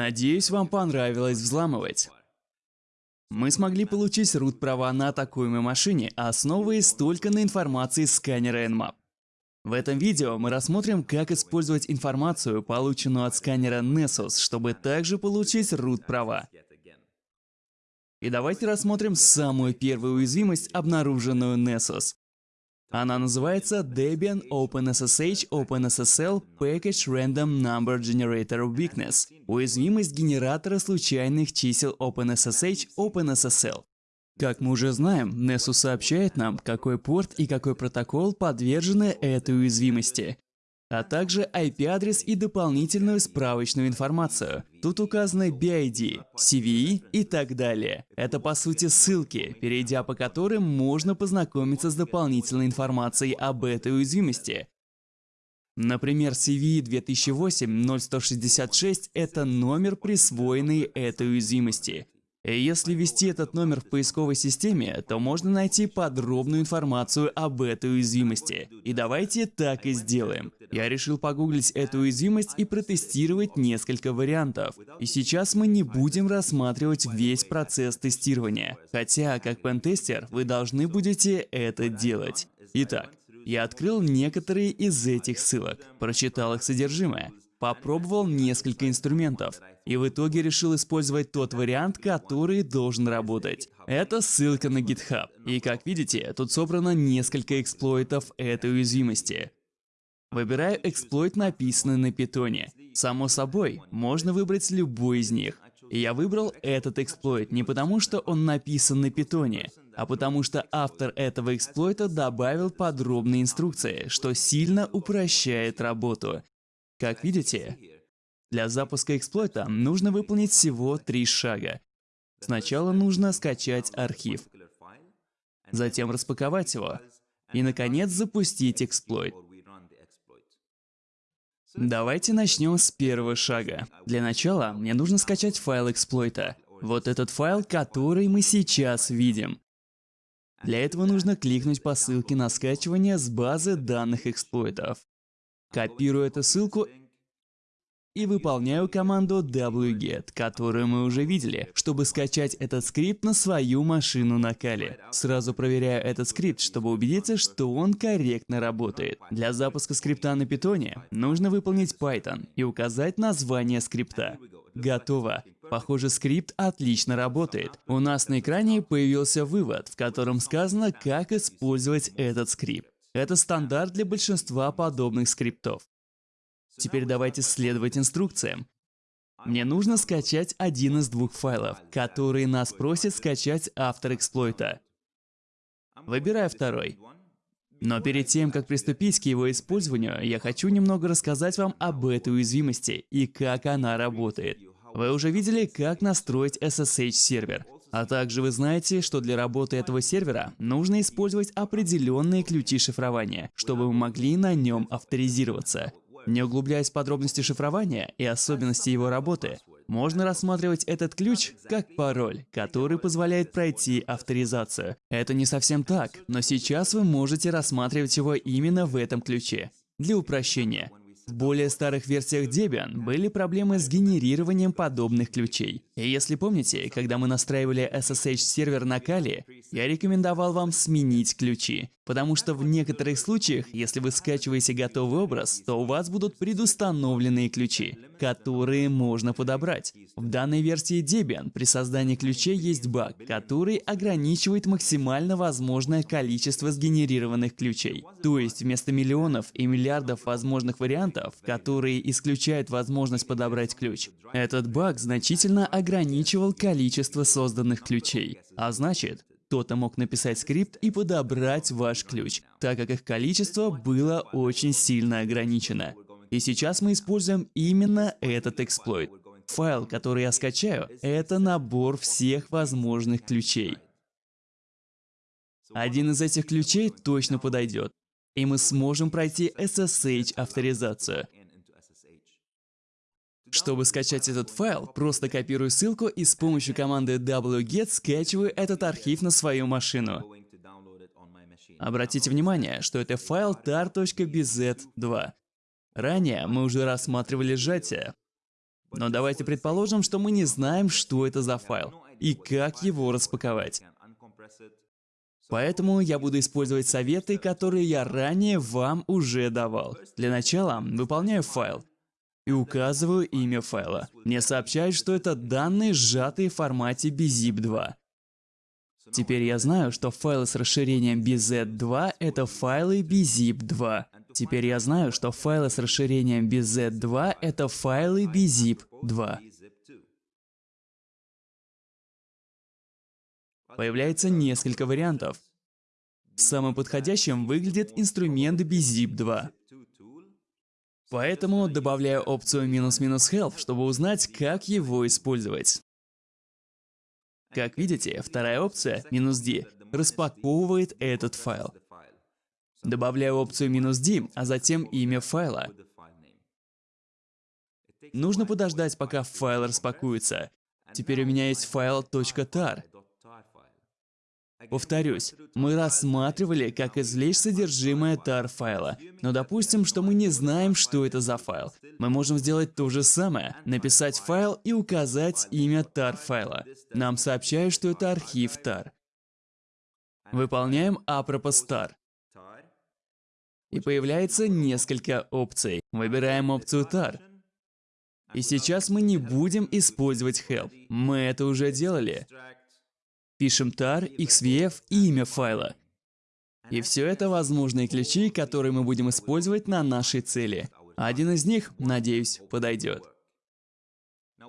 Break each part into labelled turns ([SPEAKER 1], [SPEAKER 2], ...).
[SPEAKER 1] Надеюсь, вам понравилось взламывать. Мы смогли получить root права на атакуемой машине, основываясь только на информации сканера Nmap. В этом видео мы рассмотрим, как использовать информацию, полученную от сканера Nessus, чтобы также получить root права. И давайте рассмотрим самую первую уязвимость, обнаруженную Nessus. Она называется Debian OpenSSH OpenSSL Package Random Number Generator Weakness – уязвимость генератора случайных чисел OpenSSH OpenSSL. Как мы уже знаем, Nessus сообщает нам, какой порт и какой протокол подвержены этой уязвимости, а также IP-адрес и дополнительную справочную информацию. Тут указаны BID, CVE и так далее. Это по сути ссылки, перейдя по которым можно познакомиться с дополнительной информацией об этой уязвимости. Например, CVE 2008-0166 – это номер, присвоенный этой уязвимости. И если ввести этот номер в поисковой системе, то можно найти подробную информацию об этой уязвимости. И давайте так и сделаем. Я решил погуглить эту уязвимость и протестировать несколько вариантов. И сейчас мы не будем рассматривать весь процесс тестирования. Хотя, как пентестер, вы должны будете это делать. Итак, я открыл некоторые из этих ссылок, прочитал их содержимое, попробовал несколько инструментов и в итоге решил использовать тот вариант, который должен работать. Это ссылка на GitHub. И как видите, тут собрано несколько эксплойтов этой уязвимости. Выбираю эксплойт, написанный на питоне. Само собой, можно выбрать любой из них. И я выбрал этот эксплойт не потому, что он написан на питоне, а потому что автор этого эксплойта добавил подробные инструкции, что сильно упрощает работу. Как видите, для запуска эксплойта нужно выполнить всего три шага. Сначала нужно скачать архив, затем распаковать его и, наконец, запустить эксплойт. Давайте начнем с первого шага. Для начала мне нужно скачать файл эксплойта. Вот этот файл, который мы сейчас видим. Для этого нужно кликнуть по ссылке на скачивание с базы данных эксплойтов. Копирую эту ссылку и выполняю команду wget, которую мы уже видели, чтобы скачать этот скрипт на свою машину на Kali. Сразу проверяю этот скрипт, чтобы убедиться, что он корректно работает. Для запуска скрипта на питоне нужно выполнить Python и указать название скрипта. Готово. Похоже, скрипт отлично работает. У нас на экране появился вывод, в котором сказано, как использовать этот скрипт. Это стандарт для большинства подобных скриптов. Теперь давайте следовать инструкциям. Мне нужно скачать один из двух файлов, которые нас просит скачать автор эксплойта. Выбираю второй. Но перед тем, как приступить к его использованию, я хочу немного рассказать вам об этой уязвимости и как она работает. Вы уже видели, как настроить SSH-сервер. А также вы знаете, что для работы этого сервера нужно использовать определенные ключи шифрования, чтобы вы могли на нем авторизироваться. Не углубляясь в подробности шифрования и особенности его работы, можно рассматривать этот ключ как пароль, который позволяет пройти авторизацию. Это не совсем так, но сейчас вы можете рассматривать его именно в этом ключе. Для упрощения, в более старых версиях Debian были проблемы с генерированием подобных ключей. И если помните, когда мы настраивали SSH-сервер на Kali, я рекомендовал вам сменить ключи. Потому что в некоторых случаях, если вы скачиваете готовый образ, то у вас будут предустановленные ключи, которые можно подобрать. В данной версии Debian при создании ключей есть баг, который ограничивает максимально возможное количество сгенерированных ключей. То есть вместо миллионов и миллиардов возможных вариантов, которые исключают возможность подобрать ключ, этот баг значительно ограничивал количество созданных ключей. А значит, кто-то мог написать скрипт и подобрать ваш ключ, так как их количество было очень сильно ограничено. И сейчас мы используем именно этот эксплойт. Файл, который я скачаю, это набор всех возможных ключей. Один из этих ключей точно подойдет, и мы сможем пройти SSH-авторизацию. Чтобы скачать этот файл, просто копирую ссылку и с помощью команды wget скачиваю этот архив на свою машину. Обратите внимание, что это файл tar.bz2. Ранее мы уже рассматривали сжатие. Но давайте предположим, что мы не знаем, что это за файл и как его распаковать. Поэтому я буду использовать советы, которые я ранее вам уже давал. Для начала выполняю файл и указываю имя файла. Мне сообщают, что это данные, сжатые в формате BZIP2. Теперь я знаю, что файлы с расширением BZ2 — это файлы BZIP2. Теперь я знаю, что файлы с расширением BZ2 — это файлы BZIP2. Появляется несколько вариантов. Самым подходящим выглядит инструмент BZIP2. Поэтому добавляю опцию минус-минус help, чтобы узнать, как его использовать. Как видите, вторая опция, минус -d, распаковывает этот файл. Добавляю опцию минус -d, а затем имя файла. Нужно подождать, пока файл распакуется. Теперь у меня есть файл .tar. Повторюсь, мы рассматривали, как извлечь содержимое tar файла. Но допустим, что мы не знаем, что это за файл. Мы можем сделать то же самое, написать файл и указать имя tar файла. Нам сообщают, что это архив tar. Выполняем apropos tar. И появляется несколько опций. Выбираем опцию tar. И сейчас мы не будем использовать help. Мы это уже делали. Пишем tar, xvf и имя файла. И все это возможные ключи, которые мы будем использовать на нашей цели. Один из них, надеюсь, подойдет.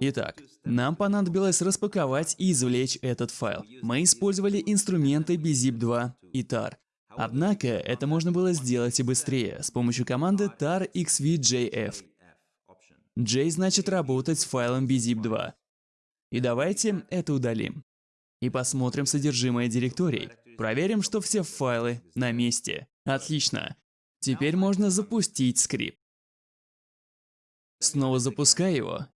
[SPEAKER 1] Итак, нам понадобилось распаковать и извлечь этот файл. Мы использовали инструменты BZIP2 и tar. Однако, это можно было сделать и быстрее, с помощью команды tar xvjf. J значит работать с файлом BZIP2. И давайте это удалим и посмотрим содержимое директорий. Проверим, что все файлы на месте. Отлично. Теперь можно запустить скрипт. Снова запускаю его.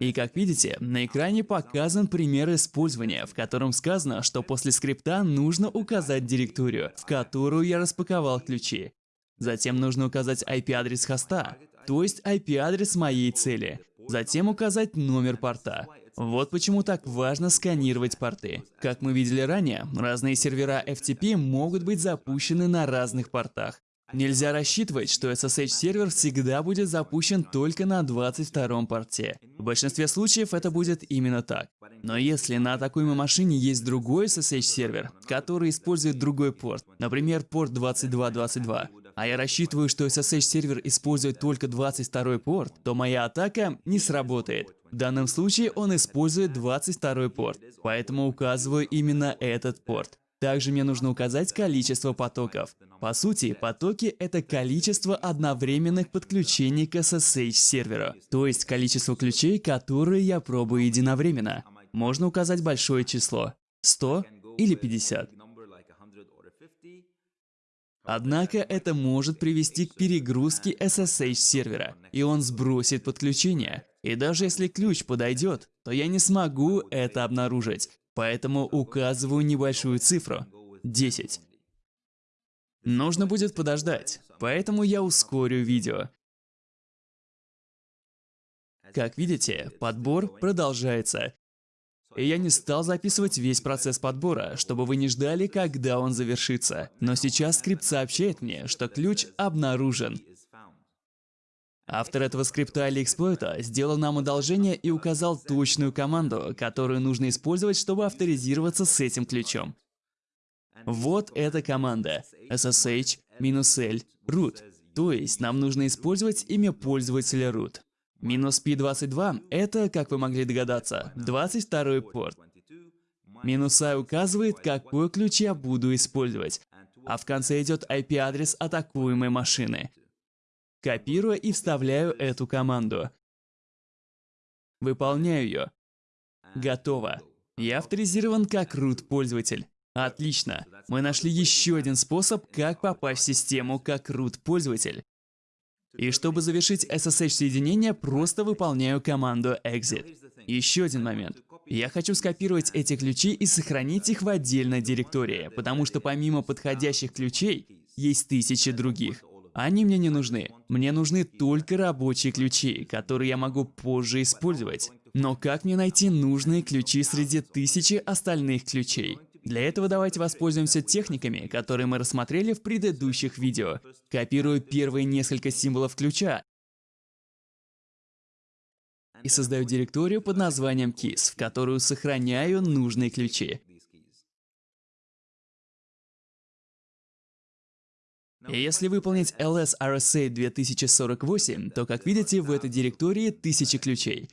[SPEAKER 1] И как видите, на экране показан пример использования, в котором сказано, что после скрипта нужно указать директорию, в которую я распаковал ключи. Затем нужно указать IP-адрес хоста, то есть IP-адрес моей цели. Затем указать номер порта. Вот почему так важно сканировать порты. Как мы видели ранее, разные сервера FTP могут быть запущены на разных портах. Нельзя рассчитывать, что SSH-сервер всегда будет запущен только на 22 порте. В большинстве случаев это будет именно так. Но если на атакуемой машине есть другой SSH-сервер, который использует другой порт, например, порт 2222, а я рассчитываю, что SSH-сервер использует только 22 порт, то моя атака не сработает. В данном случае он использует 22 порт, поэтому указываю именно этот порт. Также мне нужно указать количество потоков. По сути, потоки — это количество одновременных подключений к SSH-серверу, то есть количество ключей, которые я пробую единовременно. Можно указать большое число — 100 или 50. Однако это может привести к перегрузке SSH-сервера, и он сбросит подключение. И даже если ключ подойдет, то я не смогу это обнаружить, поэтому указываю небольшую цифру – 10. Нужно будет подождать, поэтому я ускорю видео. Как видите, подбор продолжается. И я не стал записывать весь процесс подбора, чтобы вы не ждали, когда он завершится. Но сейчас скрипт сообщает мне, что ключ обнаружен. Автор этого скрипта или эксплойта сделал нам одолжение и указал точную команду, которую нужно использовать, чтобы авторизироваться с этим ключом. Вот эта команда ssh-l root. То есть нам нужно использовать имя пользователя root. Минус P22 — это, как вы могли догадаться, 22 порт. Минус I указывает, какой ключ я буду использовать, а в конце идет IP-адрес атакуемой машины. Копирую и вставляю эту команду. Выполняю ее. Готово. Я авторизирован как root пользователь. Отлично. Мы нашли еще один способ, как попасть в систему как root пользователь. И чтобы завершить SSH-соединение, просто выполняю команду exit. Еще один момент. Я хочу скопировать эти ключи и сохранить их в отдельной директории, потому что помимо подходящих ключей, есть тысячи других. Они мне не нужны. Мне нужны только рабочие ключи, которые я могу позже использовать. Но как мне найти нужные ключи среди тысячи остальных ключей? Для этого давайте воспользуемся техниками, которые мы рассмотрели в предыдущих видео. Копирую первые несколько символов ключа и создаю директорию под названием keys, в которую сохраняю нужные ключи. И если выполнить ls RSA 2048, то, как видите, в этой директории тысячи ключей.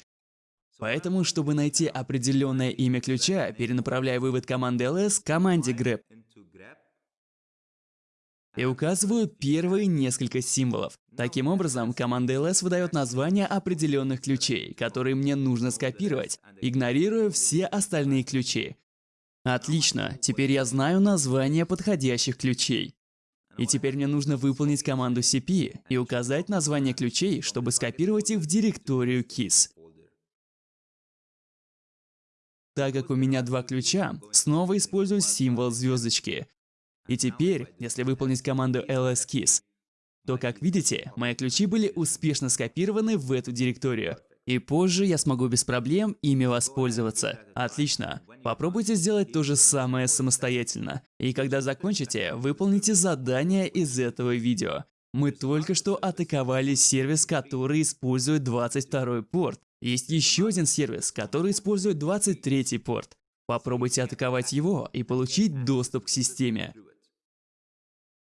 [SPEAKER 1] Поэтому, чтобы найти определенное имя ключа, перенаправляю вывод команды ls команде grep и указываю первые несколько символов. Таким образом, команда ls выдает название определенных ключей, которые мне нужно скопировать, игнорируя все остальные ключи. Отлично, теперь я знаю название подходящих ключей. И теперь мне нужно выполнить команду cp и указать название ключей, чтобы скопировать их в директорию keys. Так как у меня два ключа, снова использую символ звездочки. И теперь, если выполнить команду lskeys, то, как видите, мои ключи были успешно скопированы в эту директорию. И позже я смогу без проблем ими воспользоваться. Отлично. Попробуйте сделать то же самое самостоятельно. И когда закончите, выполните задание из этого видео. Мы только что атаковали сервис, который использует 22 порт. Есть еще один сервис, который использует 23 порт. Попробуйте атаковать его и получить доступ к системе.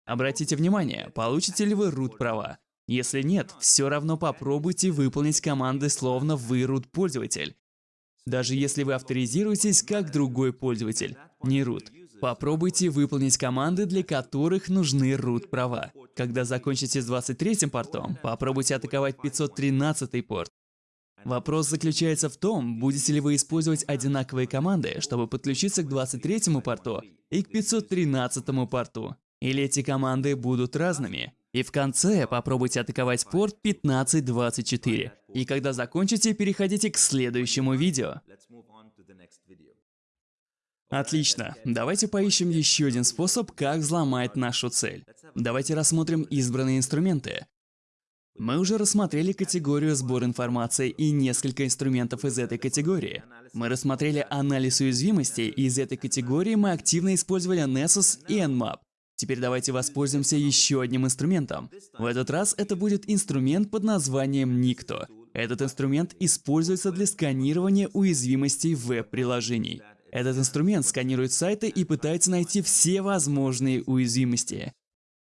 [SPEAKER 1] Обратите внимание, получите ли вы root права. Если нет, все равно попробуйте выполнить команды словно вы root пользователь. Даже если вы авторизируетесь как другой пользователь, не root. Попробуйте выполнить команды, для которых нужны root права. Когда закончите с 23 портом, попробуйте атаковать 513 порт. Вопрос заключается в том, будете ли вы использовать одинаковые команды, чтобы подключиться к 23 порту и к 513 порту. Или эти команды будут разными. И в конце попробуйте атаковать порт 1524. И когда закончите, переходите к следующему видео. Отлично. Давайте поищем еще один способ, как взломать нашу цель. Давайте рассмотрим избранные инструменты. Мы уже рассмотрели категорию сбор информации и несколько инструментов из этой категории. Мы рассмотрели анализ уязвимостей, и из этой категории мы активно использовали Nessus и Nmap. Теперь давайте воспользуемся еще одним инструментом. В этот раз это будет инструмент под названием Nikto. Этот инструмент используется для сканирования уязвимостей веб-приложений. Этот инструмент сканирует сайты и пытается найти все возможные уязвимости.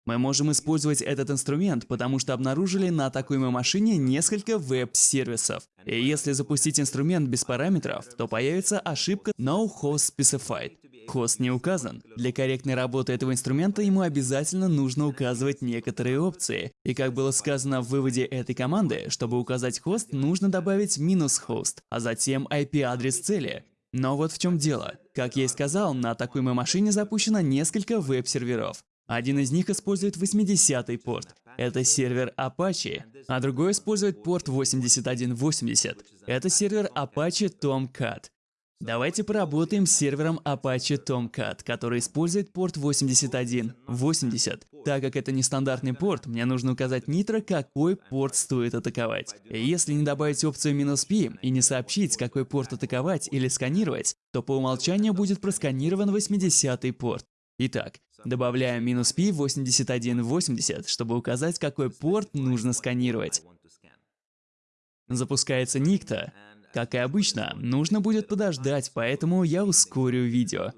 [SPEAKER 1] Мы можем использовать этот инструмент, потому что обнаружили на атакуемой машине несколько веб-сервисов. И если запустить инструмент без параметров, то появится ошибка No Host Specified. Хост не указан. Для корректной работы этого инструмента ему обязательно нужно указывать некоторые опции. И как было сказано в выводе этой команды, чтобы указать хост, нужно добавить минус хост, а затем IP-адрес цели. Но вот в чем дело. Как я и сказал, на атакуемой машине запущено несколько веб-серверов. Один из них использует 80-й порт. Это сервер Apache, а другой использует порт 8180. Это сервер Apache Tomcat. Давайте поработаем с сервером Apache Tomcat, который использует порт 8180. Так как это нестандартный порт, мне нужно указать Nitro, какой порт стоит атаковать. Если не добавить опцию "-p" и не сообщить, какой порт атаковать или сканировать, то по умолчанию будет просканирован 80-й порт. Итак, добавляем "-p 8180, чтобы указать, какой порт нужно сканировать. Запускается Nikto. Как и обычно, нужно будет подождать, поэтому я ускорю видео.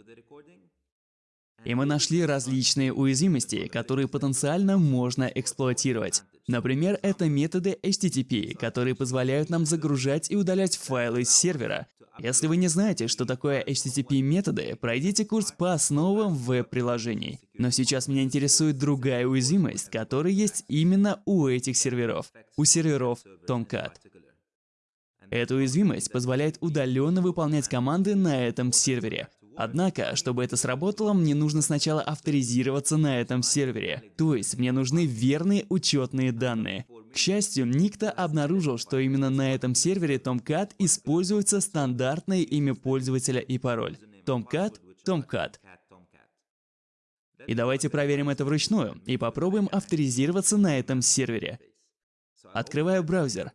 [SPEAKER 1] И мы нашли различные уязвимости, которые потенциально можно эксплуатировать. Например, это методы HTTP, которые позволяют нам загружать и удалять файлы с сервера. Если вы не знаете, что такое HTTP-методы, пройдите курс по основам веб-приложений. Но сейчас меня интересует другая уязвимость, которая есть именно у этих серверов. У серверов Tomcat. Эта уязвимость позволяет удаленно выполнять команды на этом сервере. Однако, чтобы это сработало, мне нужно сначала авторизироваться на этом сервере. То есть, мне нужны верные учетные данные. К счастью, Никто обнаружил, что именно на этом сервере Tomcat используется стандартное имя пользователя и пароль. Tomcat, Tomcat. И давайте проверим это вручную и попробуем авторизироваться на этом сервере. Открываю браузер,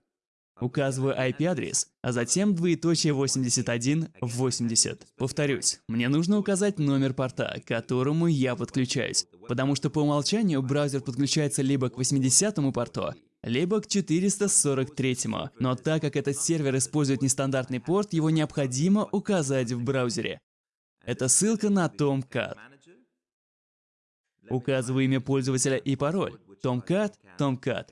[SPEAKER 1] указываю IP-адрес, а затем двоеточие 8180. Повторюсь, мне нужно указать номер порта, к которому я подключаюсь, потому что по умолчанию браузер подключается либо к 80 порту, либо к 443. Но так как этот сервер использует нестандартный порт, его необходимо указать в браузере. Это ссылка на Tomcat. Указываю имя пользователя и пароль. Tomcat, Tomcat.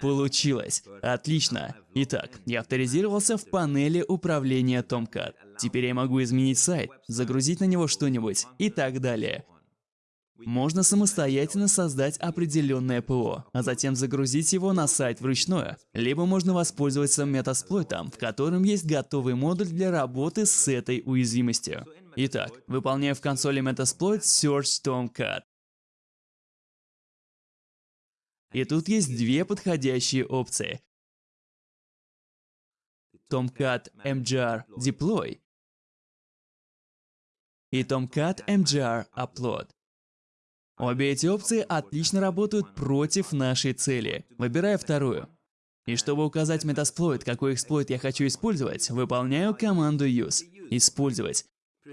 [SPEAKER 1] Получилось. Отлично. Итак, я авторизировался в панели управления Tomcat. Теперь я могу изменить сайт, загрузить на него что-нибудь и так далее. Можно самостоятельно создать определенное ПО, а затем загрузить его на сайт вручную. Либо можно воспользоваться метасплойтом, в котором есть готовый модуль для работы с этой уязвимостью. Итак, выполняю в консоли Metasploit Search Tomcat. И тут есть две подходящие опции. Tomcat MGR Deploy и Tomcat MGR Upload. Обе эти опции отлично работают против нашей цели. Выбираю вторую. И чтобы указать Metasploit, какой эксплойт я хочу использовать, выполняю команду use. Использовать.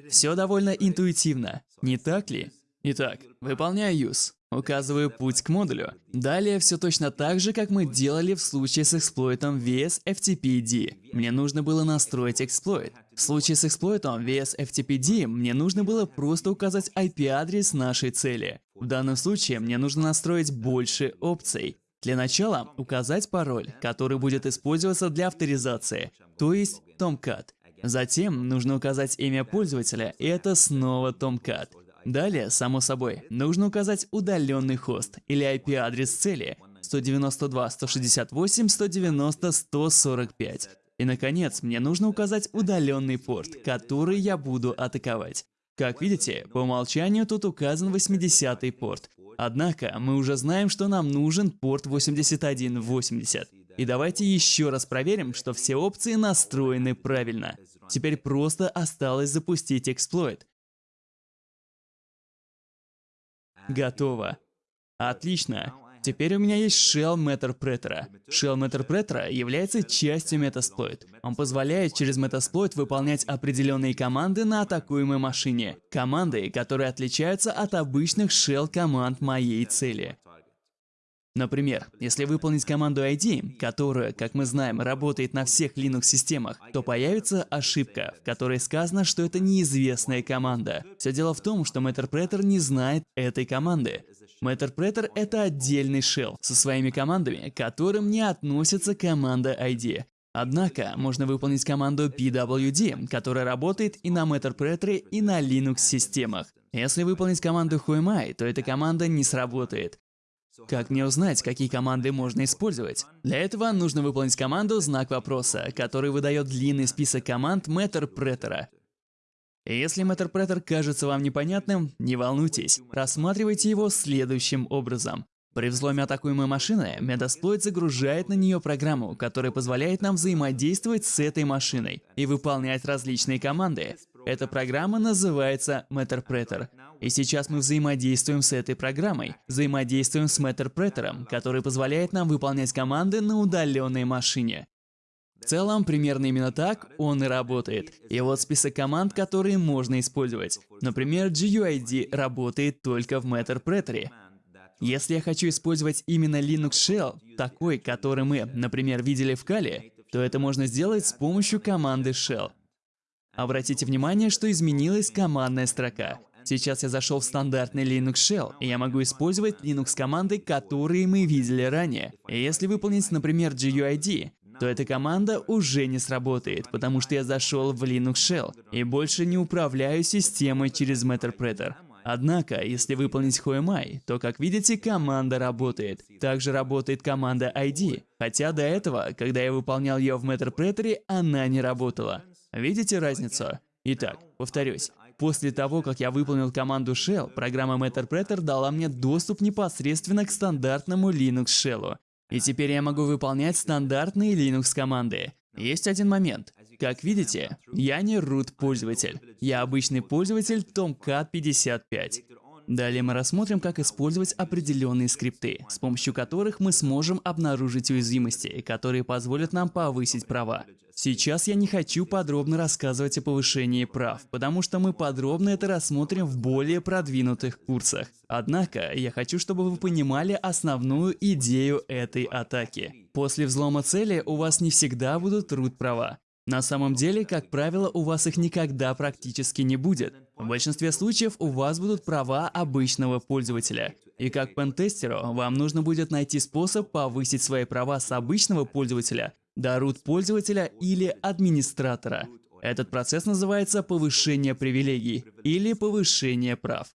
[SPEAKER 1] Все довольно интуитивно, не так ли? Итак, выполняю use. Указываю путь к модулю. Далее все точно так же, как мы делали в случае с эксплойтом VSFTPD. Мне нужно было настроить эксплойт. В случае с эксплойтом VSFTPD мне нужно было просто указать IP-адрес нашей цели. В данном случае мне нужно настроить больше опций. Для начала указать пароль, который будет использоваться для авторизации, то есть Tomcat. Затем нужно указать имя пользователя, и это снова Tomcat. Далее, само собой, нужно указать удаленный хост или IP-адрес цели 192.168.190.145. И, наконец, мне нужно указать удаленный порт, который я буду атаковать. Как видите, по умолчанию тут указан 80-й порт. Однако, мы уже знаем, что нам нужен порт 8180. И давайте еще раз проверим, что все опции настроены правильно. Теперь просто осталось запустить эксплойт. Готово. Отлично. Теперь у меня есть Shell Metterpreter. Shell Metterpreter является частью Metasploit. Он позволяет через Metasploit выполнять определенные команды на атакуемой машине. Команды, которые отличаются от обычных Shell команд моей цели. Например, если выполнить команду ID, которая, как мы знаем, работает на всех Linux-системах, то появится ошибка, в которой сказано, что это неизвестная команда. Все дело в том, что Metterpreter не знает этой команды. Metterpreter — это отдельный shell со своими командами, к которым не относится команда ID. Однако, можно выполнить команду pwd, которая работает и на Metterpreter, и на Linux-системах. Если выполнить команду whoami, то эта команда не сработает. Как мне узнать, какие команды можно использовать? Для этого нужно выполнить команду «Знак вопроса», который выдает длинный список команд Metterpreter. Если Metterpreter кажется вам непонятным, не волнуйтесь, рассматривайте его следующим образом. При взломе атакуемой машины, Metasploit загружает на нее программу, которая позволяет нам взаимодействовать с этой машиной и выполнять различные команды. Эта программа называется Metterpreter. И сейчас мы взаимодействуем с этой программой. Взаимодействуем с Metterpreter, который позволяет нам выполнять команды на удаленной машине. В целом, примерно именно так он и работает. И вот список команд, которые можно использовать. Например, GUID работает только в Metterpreter. Если я хочу использовать именно Linux Shell, такой, который мы, например, видели в Kali, то это можно сделать с помощью команды shell. Обратите внимание, что изменилась командная строка. Сейчас я зашел в стандартный Linux Shell, и я могу использовать Linux команды, которые мы видели ранее. И если выполнить, например, GUID, то эта команда уже не сработает, потому что я зашел в Linux Shell и больше не управляю системой через Metterpreter. Однако, если выполнить HOMI, то, как видите, команда работает. Также работает команда ID, хотя до этого, когда я выполнял ее в Metterpreter, она не работала. Видите разницу? Итак, повторюсь. После того, как я выполнил команду shell, программа Metterpreter дала мне доступ непосредственно к стандартному Linux Shell. И теперь я могу выполнять стандартные Linux команды. Есть один момент. Как видите, я не root пользователь. Я обычный пользователь Tomcat 55. Далее мы рассмотрим, как использовать определенные скрипты, с помощью которых мы сможем обнаружить уязвимости, которые позволят нам повысить права. Сейчас я не хочу подробно рассказывать о повышении прав, потому что мы подробно это рассмотрим в более продвинутых курсах. Однако, я хочу, чтобы вы понимали основную идею этой атаки. После взлома цели у вас не всегда будут root права. На самом деле, как правило, у вас их никогда практически не будет. В большинстве случаев у вас будут права обычного пользователя. И как пентестеру, вам нужно будет найти способ повысить свои права с обычного пользователя до root пользователя или администратора. Этот процесс называется повышение привилегий или повышение прав.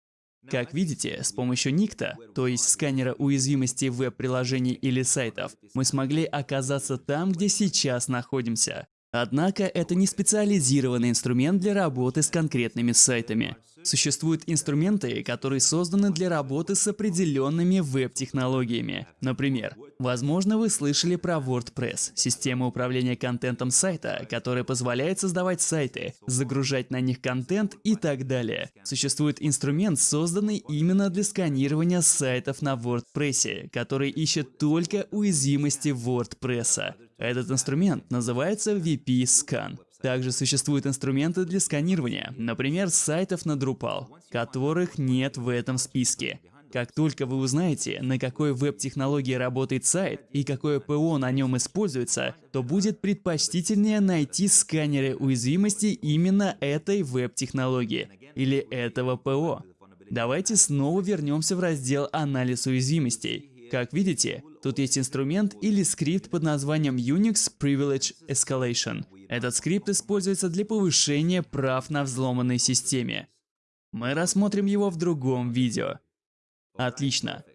[SPEAKER 1] Как видите, с помощью Никта, то есть сканера уязвимостей веб-приложений или сайтов, мы смогли оказаться там, где сейчас находимся. Однако это не специализированный инструмент для работы с конкретными сайтами. Существуют инструменты, которые созданы для работы с определенными веб-технологиями. Например, возможно вы слышали про WordPress, систему управления контентом сайта, которая позволяет создавать сайты, загружать на них контент и так далее. Существует инструмент, созданный именно для сканирования сайтов на WordPress, который ищет только уязвимости WordPress. Этот инструмент называется VP-Scan. Также существуют инструменты для сканирования, например, сайтов на Drupal, которых нет в этом списке. Как только вы узнаете, на какой веб-технологии работает сайт и какое ПО на нем используется, то будет предпочтительнее найти сканеры уязвимостей именно этой веб-технологии или этого ПО. Давайте снова вернемся в раздел «Анализ уязвимостей». Как видите, тут есть инструмент или скрипт под названием Unix Privilege Escalation – этот скрипт используется для повышения прав на взломанной системе. Мы рассмотрим его в другом видео. Отлично.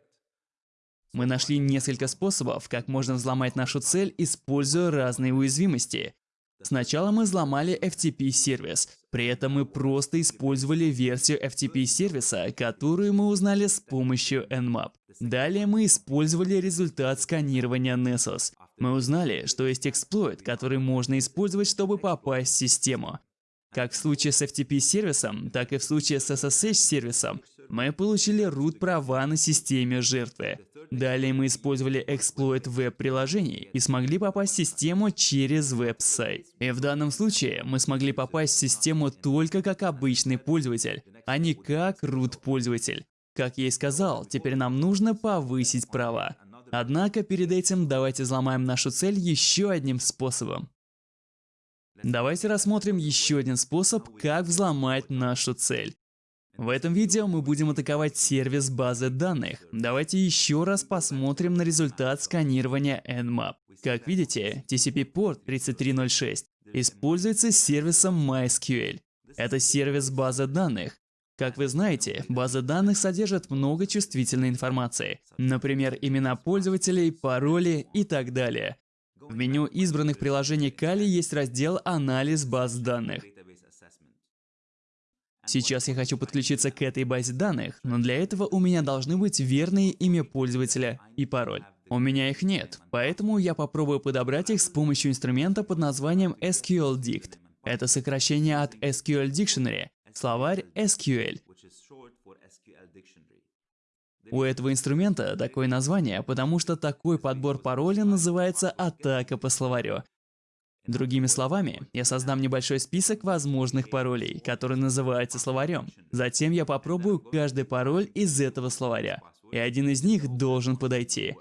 [SPEAKER 1] Мы нашли несколько способов, как можно взломать нашу цель, используя разные уязвимости. Сначала мы взломали FTP-сервис, при этом мы просто использовали версию FTP-сервиса, которую мы узнали с помощью Nmap. Далее мы использовали результат сканирования Nessus. Мы узнали, что есть эксплойт, который можно использовать, чтобы попасть в систему. Как в случае с FTP-сервисом, так и в случае с SSH-сервисом, мы получили root права на системе жертвы. Далее мы использовали эксплойт веб-приложений и смогли попасть в систему через веб-сайт. И в данном случае мы смогли попасть в систему только как обычный пользователь, а не как root пользователь. Как я и сказал, теперь нам нужно повысить права. Однако перед этим давайте взломаем нашу цель еще одним способом. Давайте рассмотрим еще один способ, как взломать нашу цель. В этом видео мы будем атаковать сервис базы данных. Давайте еще раз посмотрим на результат сканирования Nmap. Как видите, TCP-порт 3306 используется сервисом MySQL. Это сервис базы данных, как вы знаете, база данных содержит много чувствительной информации, например, имена пользователей, пароли и так далее. В меню избранных приложений Kali есть раздел «Анализ баз данных». Сейчас я хочу подключиться к этой базе данных, но для этого у меня должны быть верные имя пользователя и пароль. У меня их нет, поэтому я попробую подобрать их с помощью инструмента под названием SQLDict. Это сокращение от SQL Dictionary, словарь SQL. У этого инструмента такое название, потому что такой подбор пароля называется атака по словарю. Другими словами, я создам небольшой список возможных паролей, который называется словарем. Затем я попробую каждый пароль из этого словаря, и один из них должен подойти.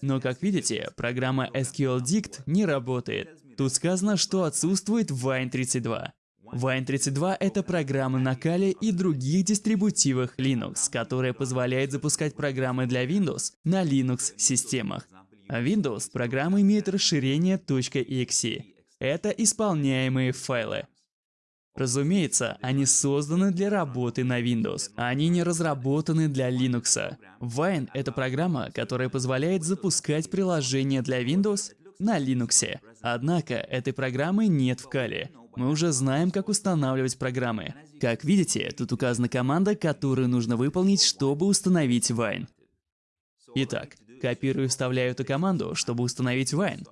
[SPEAKER 1] Но как видите, программа SQLDict не работает. Тут сказано, что отсутствует Wine32. Wine32 — это программа на Kali и других дистрибутивах Linux, которая позволяет запускать программы для Windows на Linux-системах. Windows программа имеет расширение .exe. Это исполняемые файлы. Разумеется, они созданы для работы на Windows, а они не разработаны для Linux. Wine — это программа, которая позволяет запускать приложения для Windows на Linux. Однако этой программы нет в Kali. Мы уже знаем, как устанавливать программы. Как видите, тут указана команда, которую нужно выполнить, чтобы установить Wine. Итак, копирую и вставляю эту команду, чтобы установить Wine.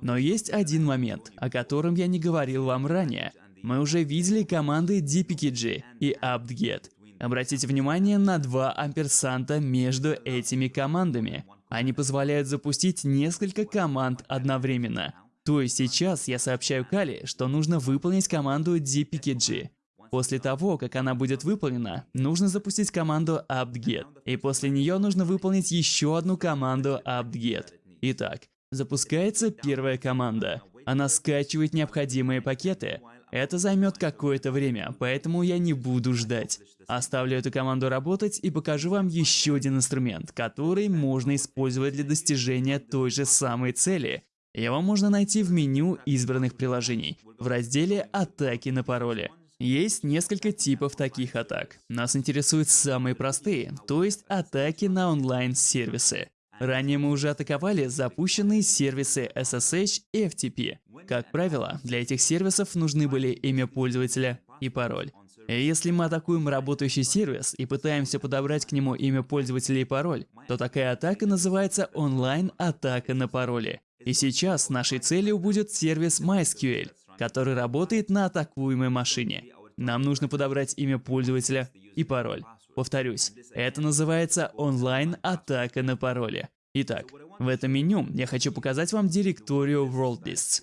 [SPEAKER 1] Но есть один момент, о котором я не говорил вам ранее. Мы уже видели команды dpkg и apt-get. Обратите внимание на два амперсанта между этими командами. Они позволяют запустить несколько команд одновременно. То есть сейчас я сообщаю Кали, что нужно выполнить команду dpkg. После того, как она будет выполнена, нужно запустить команду apt-get. И после нее нужно выполнить еще одну команду apt-get. Итак, запускается первая команда. Она скачивает необходимые пакеты, это займет какое-то время, поэтому я не буду ждать. Оставлю эту команду работать и покажу вам еще один инструмент, который можно использовать для достижения той же самой цели. Его можно найти в меню избранных приложений, в разделе «Атаки на пароли». Есть несколько типов таких атак. Нас интересуют самые простые, то есть атаки на онлайн-сервисы. Ранее мы уже атаковали запущенные сервисы SSH и FTP. Как правило, для этих сервисов нужны были имя пользователя и пароль. Если мы атакуем работающий сервис и пытаемся подобрать к нему имя пользователя и пароль, то такая атака называется онлайн-атака на пароли. И сейчас нашей целью будет сервис MySQL, который работает на атакуемой машине. Нам нужно подобрать имя пользователя и пароль. Повторюсь, это называется онлайн-атака на пароли. Итак, в этом меню я хочу показать вам директорию WorldBeasts.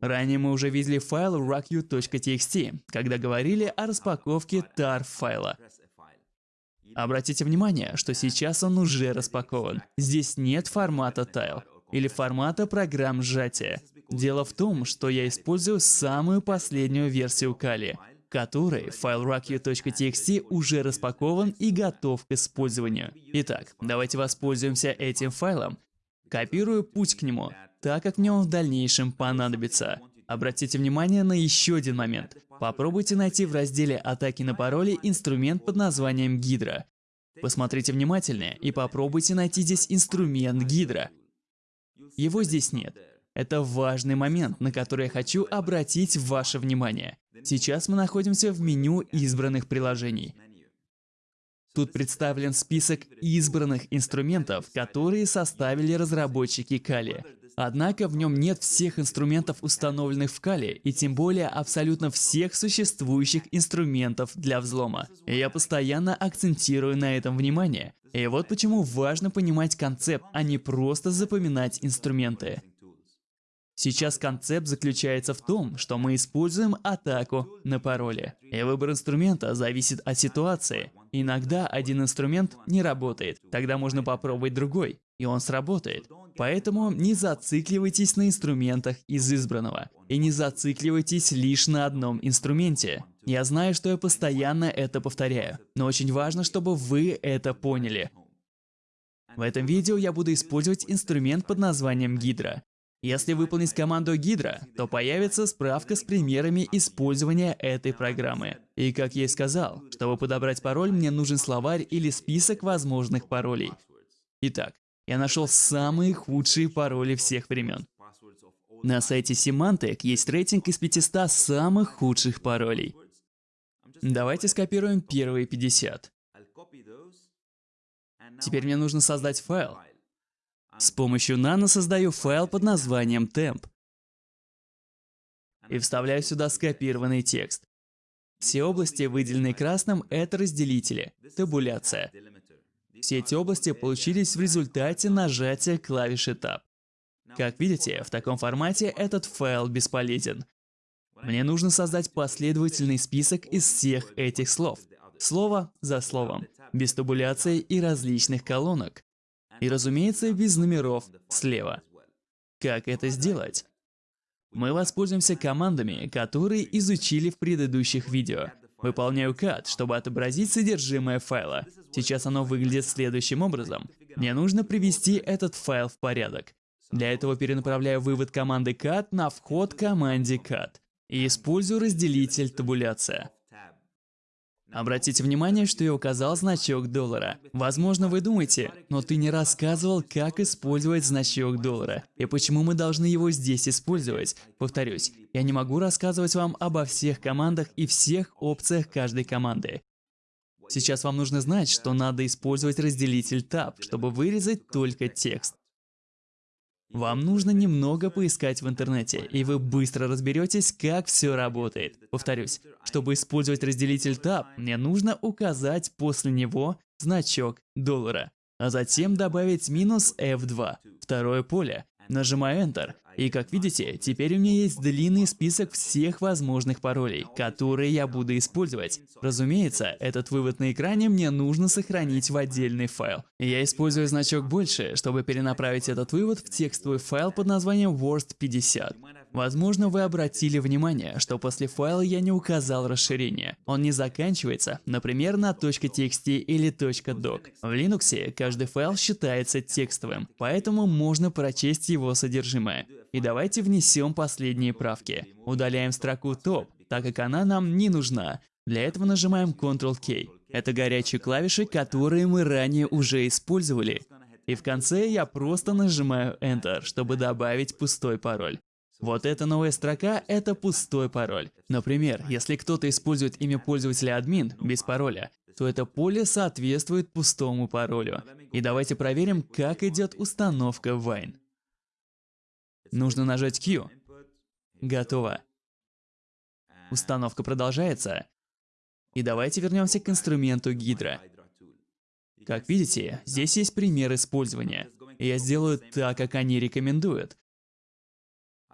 [SPEAKER 1] Ранее мы уже видели файл rocku.txt, когда говорили о распаковке tar файла. Обратите внимание, что сейчас он уже распакован. Здесь нет формата tile или формата программ сжатия. Дело в том, что я использую самую последнюю версию Kali, которой файл rocku.txt уже распакован и готов к использованию. Итак, давайте воспользуемся этим файлом. Копирую путь к нему, так как мне он в дальнейшем понадобится. Обратите внимание на еще один момент. Попробуйте найти в разделе «Атаки на пароли» инструмент под названием Гидра. Посмотрите внимательнее и попробуйте найти здесь инструмент Гидра. Его здесь нет. Это важный момент, на который я хочу обратить ваше внимание. Сейчас мы находимся в меню избранных приложений. Тут представлен список избранных инструментов, которые составили разработчики Kali. Однако в нем нет всех инструментов, установленных в Kali, и тем более абсолютно всех существующих инструментов для взлома. И я постоянно акцентирую на этом внимание. И вот почему важно понимать концепт, а не просто запоминать инструменты. Сейчас концепт заключается в том, что мы используем атаку на пароли. И выбор инструмента зависит от ситуации. Иногда один инструмент не работает, тогда можно попробовать другой, и он сработает. Поэтому не зацикливайтесь на инструментах из избранного. И не зацикливайтесь лишь на одном инструменте. Я знаю, что я постоянно это повторяю, но очень важно, чтобы вы это поняли. В этом видео я буду использовать инструмент под названием Гидра. Если выполнить команду Гидра, то появится справка с примерами использования этой программы. И как я и сказал, чтобы подобрать пароль, мне нужен словарь или список возможных паролей. Итак, я нашел самые худшие пароли всех времен. На сайте Symantec есть рейтинг из 500 самых худших паролей. Давайте скопируем первые 50. Теперь мне нужно создать файл, с помощью Nano создаю файл под названием temp и вставляю сюда скопированный текст. Все области, выделенные красным, это разделители, табуляция. Все эти области получились в результате нажатия клавиши Tab. Как видите, в таком формате этот файл бесполезен. Мне нужно создать последовательный список из всех этих слов, слово за словом, без табуляции и различных колонок. И разумеется, без номеров слева. Как это сделать? Мы воспользуемся командами, которые изучили в предыдущих видео. Выполняю cut, чтобы отобразить содержимое файла. Сейчас оно выглядит следующим образом. Мне нужно привести этот файл в порядок. Для этого перенаправляю вывод команды cut на вход команде cut и использую разделитель табуляция. Обратите внимание, что я указал значок доллара. Возможно, вы думаете, но ты не рассказывал, как использовать значок доллара и почему мы должны его здесь использовать. Повторюсь, я не могу рассказывать вам обо всех командах и всех опциях каждой команды. Сейчас вам нужно знать, что надо использовать разделитель Tab, чтобы вырезать только текст. Вам нужно немного поискать в интернете, и вы быстро разберетесь, как все работает. Повторюсь, чтобы использовать разделитель Tab, мне нужно указать после него значок доллара, а затем добавить минус F2, второе поле. Нажимаю Enter, и как видите, теперь у меня есть длинный список всех возможных паролей, которые я буду использовать. Разумеется, этот вывод на экране мне нужно сохранить в отдельный файл. Я использую значок больше, чтобы перенаправить этот вывод в текстовый файл под названием worst50. Возможно, вы обратили внимание, что после файла я не указал расширение. Он не заканчивается, например, на .txt или .doc. В Linux каждый файл считается текстовым, поэтому можно прочесть его содержимое. И давайте внесем последние правки. Удаляем строку top, так как она нам не нужна. Для этого нажимаем Ctrl-K. Это горячие клавиши, которые мы ранее уже использовали. И в конце я просто нажимаю Enter, чтобы добавить пустой пароль. Вот эта новая строка – это пустой пароль. Например, если кто-то использует имя пользователя админ без пароля, то это поле соответствует пустому паролю. И давайте проверим, как идет установка Wine. Нужно нажать Q. Готово. Установка продолжается. И давайте вернемся к инструменту Hydra. Как видите, здесь есть пример использования. Я сделаю так, как они рекомендуют.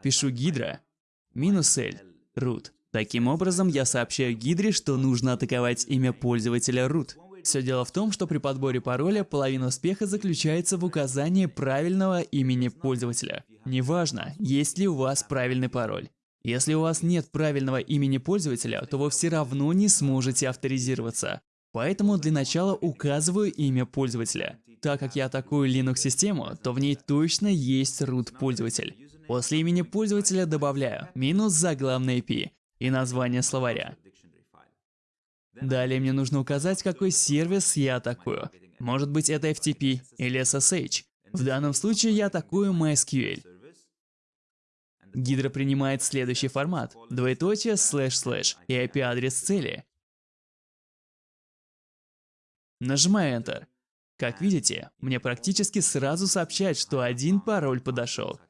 [SPEAKER 1] Пишу Hydra минус L root. Таким образом, я сообщаю Гидре, что нужно атаковать имя пользователя root. Все дело в том, что при подборе пароля половина успеха заключается в указании правильного имени пользователя. Неважно, есть ли у вас правильный пароль. Если у вас нет правильного имени пользователя, то вы все равно не сможете авторизироваться. Поэтому для начала указываю имя пользователя. Так как я атакую Linux-систему, то в ней точно есть root пользователь. После имени пользователя добавляю минус заглавное IP и название словаря. Далее мне нужно указать, какой сервис я атакую. Может быть это FTP или SSH. В данном случае я атакую MySQL. Гидра принимает следующий формат. Двоеточие, слэш, слэш и IP-адрес цели. Нажимаю Enter. Как видите, мне практически сразу сообщает, что один пароль подошел.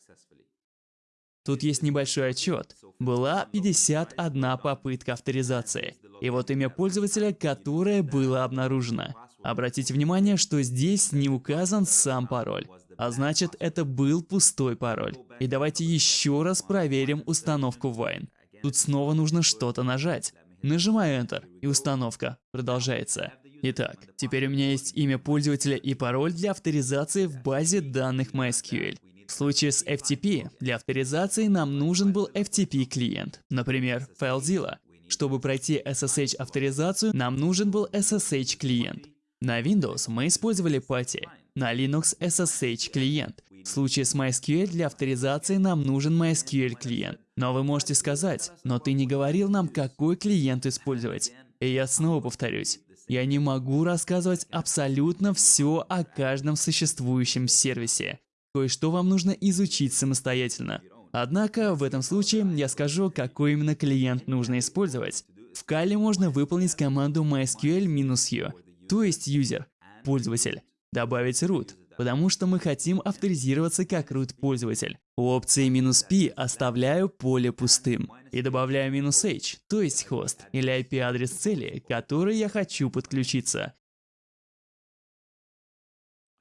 [SPEAKER 1] Тут есть небольшой отчет. Была 51 попытка авторизации. И вот имя пользователя, которое было обнаружено. Обратите внимание, что здесь не указан сам пароль. А значит, это был пустой пароль. И давайте еще раз проверим установку Wine. Тут снова нужно что-то нажать. Нажимаю Enter, и установка продолжается. Итак, теперь у меня есть имя пользователя и пароль для авторизации в базе данных MySQL. В случае с FTP для авторизации нам нужен был FTP-клиент, например, FileZilla. Чтобы пройти SSH-авторизацию, нам нужен был SSH-клиент. На Windows мы использовали PATI, на Linux SSH-клиент. В случае с MySQL для авторизации нам нужен MySQL-клиент. Но вы можете сказать, но ты не говорил нам, какой клиент использовать. И я снова повторюсь, я не могу рассказывать абсолютно все о каждом существующем сервисе. Кое-что вам нужно изучить самостоятельно. Однако, в этом случае я скажу, какой именно клиент нужно использовать. В Kali можно выполнить команду mysql-u, то есть user, пользователь, добавить root, потому что мы хотим авторизироваться как root пользователь. У опции "-p оставляю поле пустым и добавляю "-h, то есть хост или IP-адрес цели, который я хочу подключиться.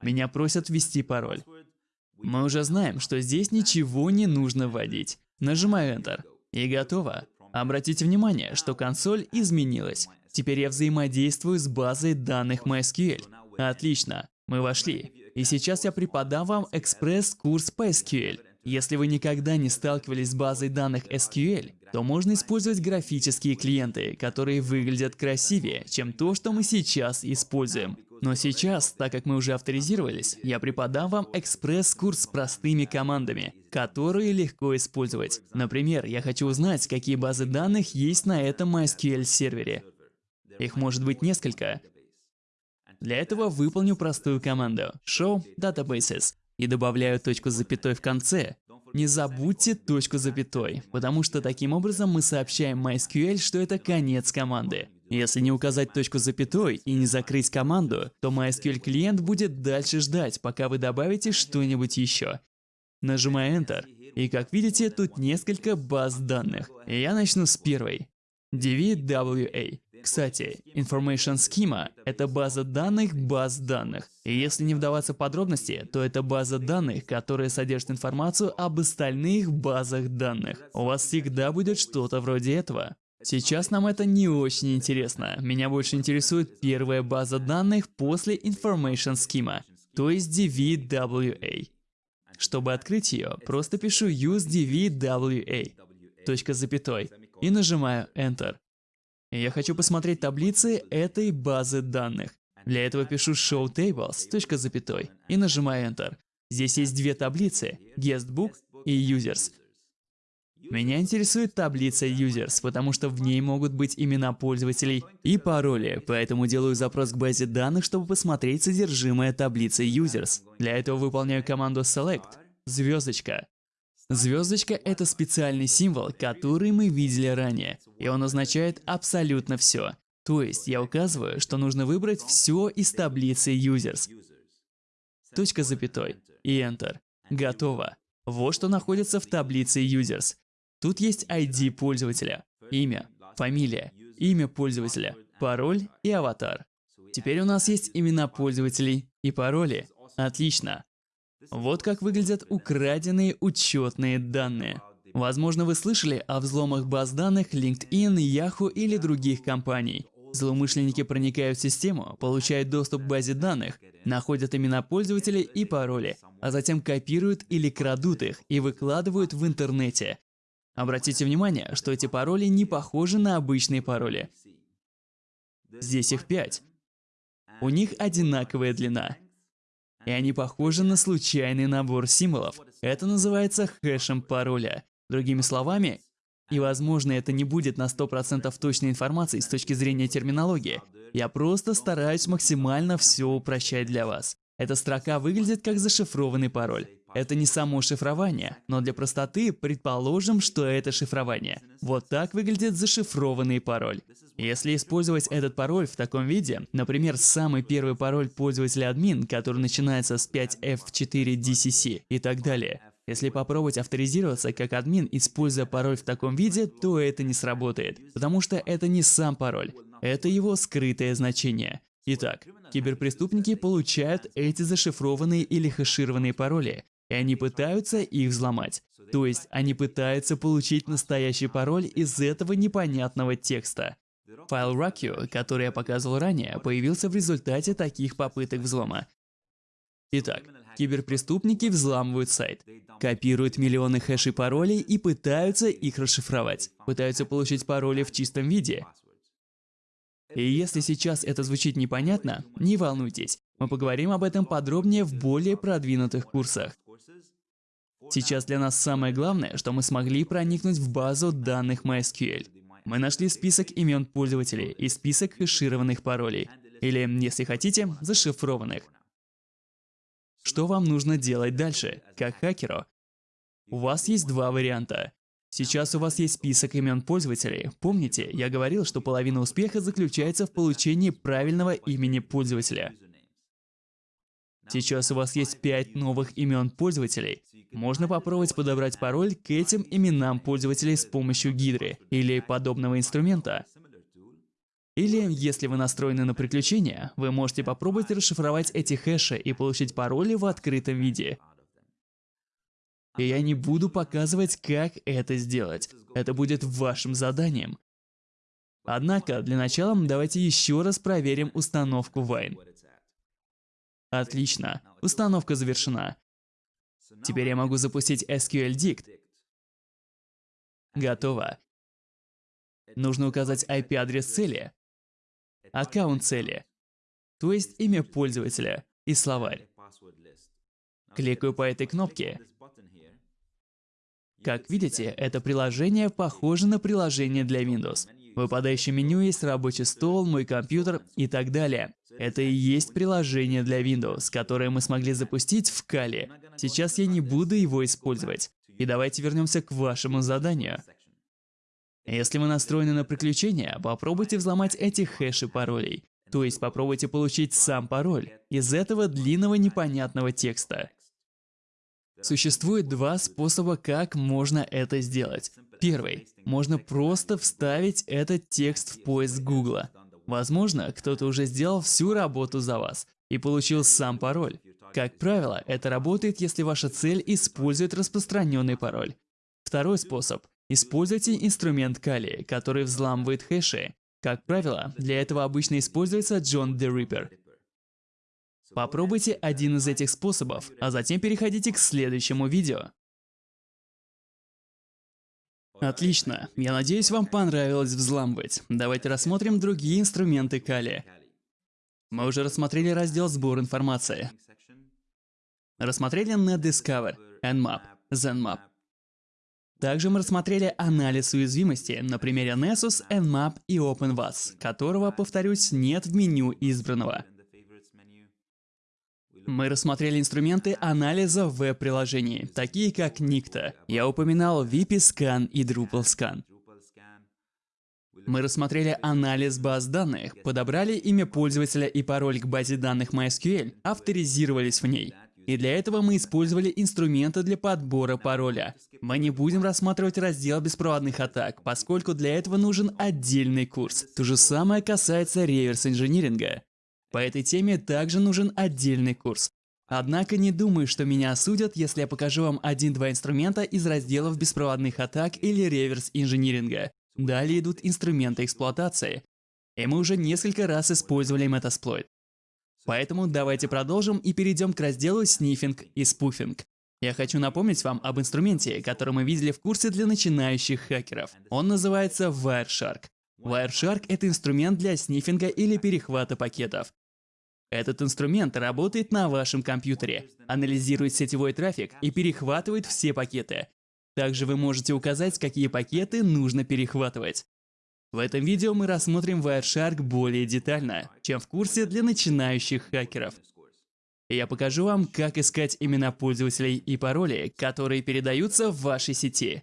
[SPEAKER 1] Меня просят ввести пароль. Мы уже знаем, что здесь ничего не нужно вводить. Нажимаю Enter. И готово. Обратите внимание, что консоль изменилась. Теперь я взаимодействую с базой данных MySQL. Отлично, мы вошли. И сейчас я преподам вам экспресс-курс по SQL. Если вы никогда не сталкивались с базой данных SQL, то можно использовать графические клиенты, которые выглядят красивее, чем то, что мы сейчас используем. Но сейчас, так как мы уже авторизировались, я преподам вам экспресс-курс с простыми командами, которые легко использовать. Например, я хочу узнать, какие базы данных есть на этом MySQL сервере. Их может быть несколько. Для этого выполню простую команду show databases и добавляю точку с запятой в конце. Не забудьте точку запятой, потому что таким образом мы сообщаем MySQL, что это конец команды. Если не указать точку запятой и не закрыть команду, то MySQL клиент будет дальше ждать, пока вы добавите что-нибудь еще. Нажимаю Enter. И как видите, тут несколько баз данных. Я начну с первой. DVWA. Кстати, Information Schema — это база данных баз данных. И если не вдаваться в подробности, то это база данных, которая содержит информацию об остальных базах данных. У вас всегда будет что-то вроде этого. Сейчас нам это не очень интересно. Меня больше интересует первая база данных после Information Schema, то есть DVWA. Чтобы открыть ее, просто пишу use DVWA, точка запятой, и нажимаю Enter. Я хочу посмотреть таблицы этой базы данных. Для этого пишу show tables, точка запятой, и нажимаю Enter. Здесь есть две таблицы, guestbook и users. Меня интересует таблица users, потому что в ней могут быть имена пользователей и пароли, поэтому делаю запрос к базе данных, чтобы посмотреть содержимое таблицы users. Для этого выполняю команду select, звездочка, Звездочка — это специальный символ, который мы видели ранее, и он означает абсолютно все. То есть я указываю, что нужно выбрать все из таблицы users. Точка запятой и Enter. Готово. Вот что находится в таблице users. Тут есть ID пользователя, имя, фамилия, имя пользователя, пароль и аватар. Теперь у нас есть имена пользователей и пароли. Отлично. Вот как выглядят украденные учетные данные. Возможно, вы слышали о взломах баз данных LinkedIn, Yahoo или других компаний. Злоумышленники проникают в систему, получают доступ к базе данных, находят имена пользователей и пароли, а затем копируют или крадут их и выкладывают в интернете. Обратите внимание, что эти пароли не похожи на обычные пароли. Здесь их пять. У них одинаковая длина и они похожи на случайный набор символов. Это называется хэшем пароля. Другими словами, и возможно это не будет на 100% точной информации с точки зрения терминологии, я просто стараюсь максимально все упрощать для вас. Эта строка выглядит как зашифрованный пароль. Это не само шифрование, но для простоты предположим, что это шифрование. Вот так выглядит зашифрованный пароль. Если использовать этот пароль в таком виде, например, самый первый пароль пользователя админ, который начинается с 5F4DCC и так далее, если попробовать авторизироваться как админ, используя пароль в таком виде, то это не сработает, потому что это не сам пароль, это его скрытое значение. Итак, киберпреступники получают эти зашифрованные или хэшированные пароли, и они пытаются их взломать. То есть они пытаются получить настоящий пароль из этого непонятного текста. Файл Rakio, который я показывал ранее, появился в результате таких попыток взлома. Итак, киберпреступники взламывают сайт, копируют миллионы хэшей паролей и пытаются их расшифровать. Пытаются получить пароли в чистом виде. И если сейчас это звучит непонятно, не волнуйтесь, мы поговорим об этом подробнее в более продвинутых курсах. Сейчас для нас самое главное, что мы смогли проникнуть в базу данных MySQL. Мы нашли список имен пользователей и список хэшированных паролей, или, если хотите, зашифрованных. Что вам нужно делать дальше, как хакеру? У вас есть два варианта. Сейчас у вас есть список имен пользователей. Помните, я говорил, что половина успеха заключается в получении правильного имени пользователя. Сейчас у вас есть 5 новых имен пользователей. Можно попробовать подобрать пароль к этим именам пользователей с помощью гидры или подобного инструмента. Или, если вы настроены на приключения, вы можете попробовать расшифровать эти хэши и получить пароли в открытом виде. И я не буду показывать, как это сделать. Это будет вашим заданием. Однако, для начала давайте еще раз проверим установку Wine. Отлично. Установка завершена. Теперь я могу запустить SQL Dict. Готово. Нужно указать IP-адрес цели, аккаунт цели, то есть имя пользователя и словарь. Кликаю по этой кнопке. Как видите, это приложение похоже на приложение для Windows. В выпадающем меню есть рабочий стол, мой компьютер и так далее. Это и есть приложение для Windows, которое мы смогли запустить в Kali. Сейчас я не буду его использовать. И давайте вернемся к вашему заданию. Если вы настроены на приключения, попробуйте взломать эти хэши паролей. То есть попробуйте получить сам пароль из этого длинного непонятного текста. Существует два способа, как можно это сделать. Первый. Можно просто вставить этот текст в поиск Гугла. Возможно, кто-то уже сделал всю работу за вас и получил сам пароль. Как правило, это работает, если ваша цель использует распространенный пароль. Второй способ. Используйте инструмент Kali, который взламывает хэши. Как правило, для этого обычно используется John the Ripper. Попробуйте один из этих способов, а затем переходите к следующему видео. Отлично. Я надеюсь, вам понравилось взламывать. Давайте рассмотрим другие инструменты Kali. Мы уже рассмотрели раздел «Сбор информации». Рассмотрели NetDiscover, Nmap, ZenMap. Также мы рассмотрели анализ уязвимости на примере Nessus, Nmap и OpenVAS, которого, повторюсь, нет в меню избранного. Мы рассмотрели инструменты анализа веб-приложений, такие как Nikta. Я упоминал VP-Scan и DrupalScan. Мы рассмотрели анализ баз данных, подобрали имя пользователя и пароль к базе данных MySQL, авторизировались в ней. И для этого мы использовали инструменты для подбора пароля. Мы не будем рассматривать раздел беспроводных атак, поскольку для этого нужен отдельный курс. То же самое касается реверс-инжиниринга. По этой теме также нужен отдельный курс. Однако не думаю, что меня осудят, если я покажу вам один-два инструмента из разделов беспроводных атак или реверс-инжиниринга. Далее идут инструменты эксплуатации. И мы уже несколько раз использовали Metasploit. Поэтому давайте продолжим и перейдем к разделу снифинг и спуфинг. Я хочу напомнить вам об инструменте, который мы видели в курсе для начинающих хакеров. Он называется Wireshark. Wireshark — это инструмент для снифинга или перехвата пакетов. Этот инструмент работает на вашем компьютере, анализирует сетевой трафик и перехватывает все пакеты. Также вы можете указать, какие пакеты нужно перехватывать. В этом видео мы рассмотрим Wireshark более детально, чем в курсе для начинающих хакеров. Я покажу вам, как искать имена пользователей и пароли, которые передаются в вашей сети.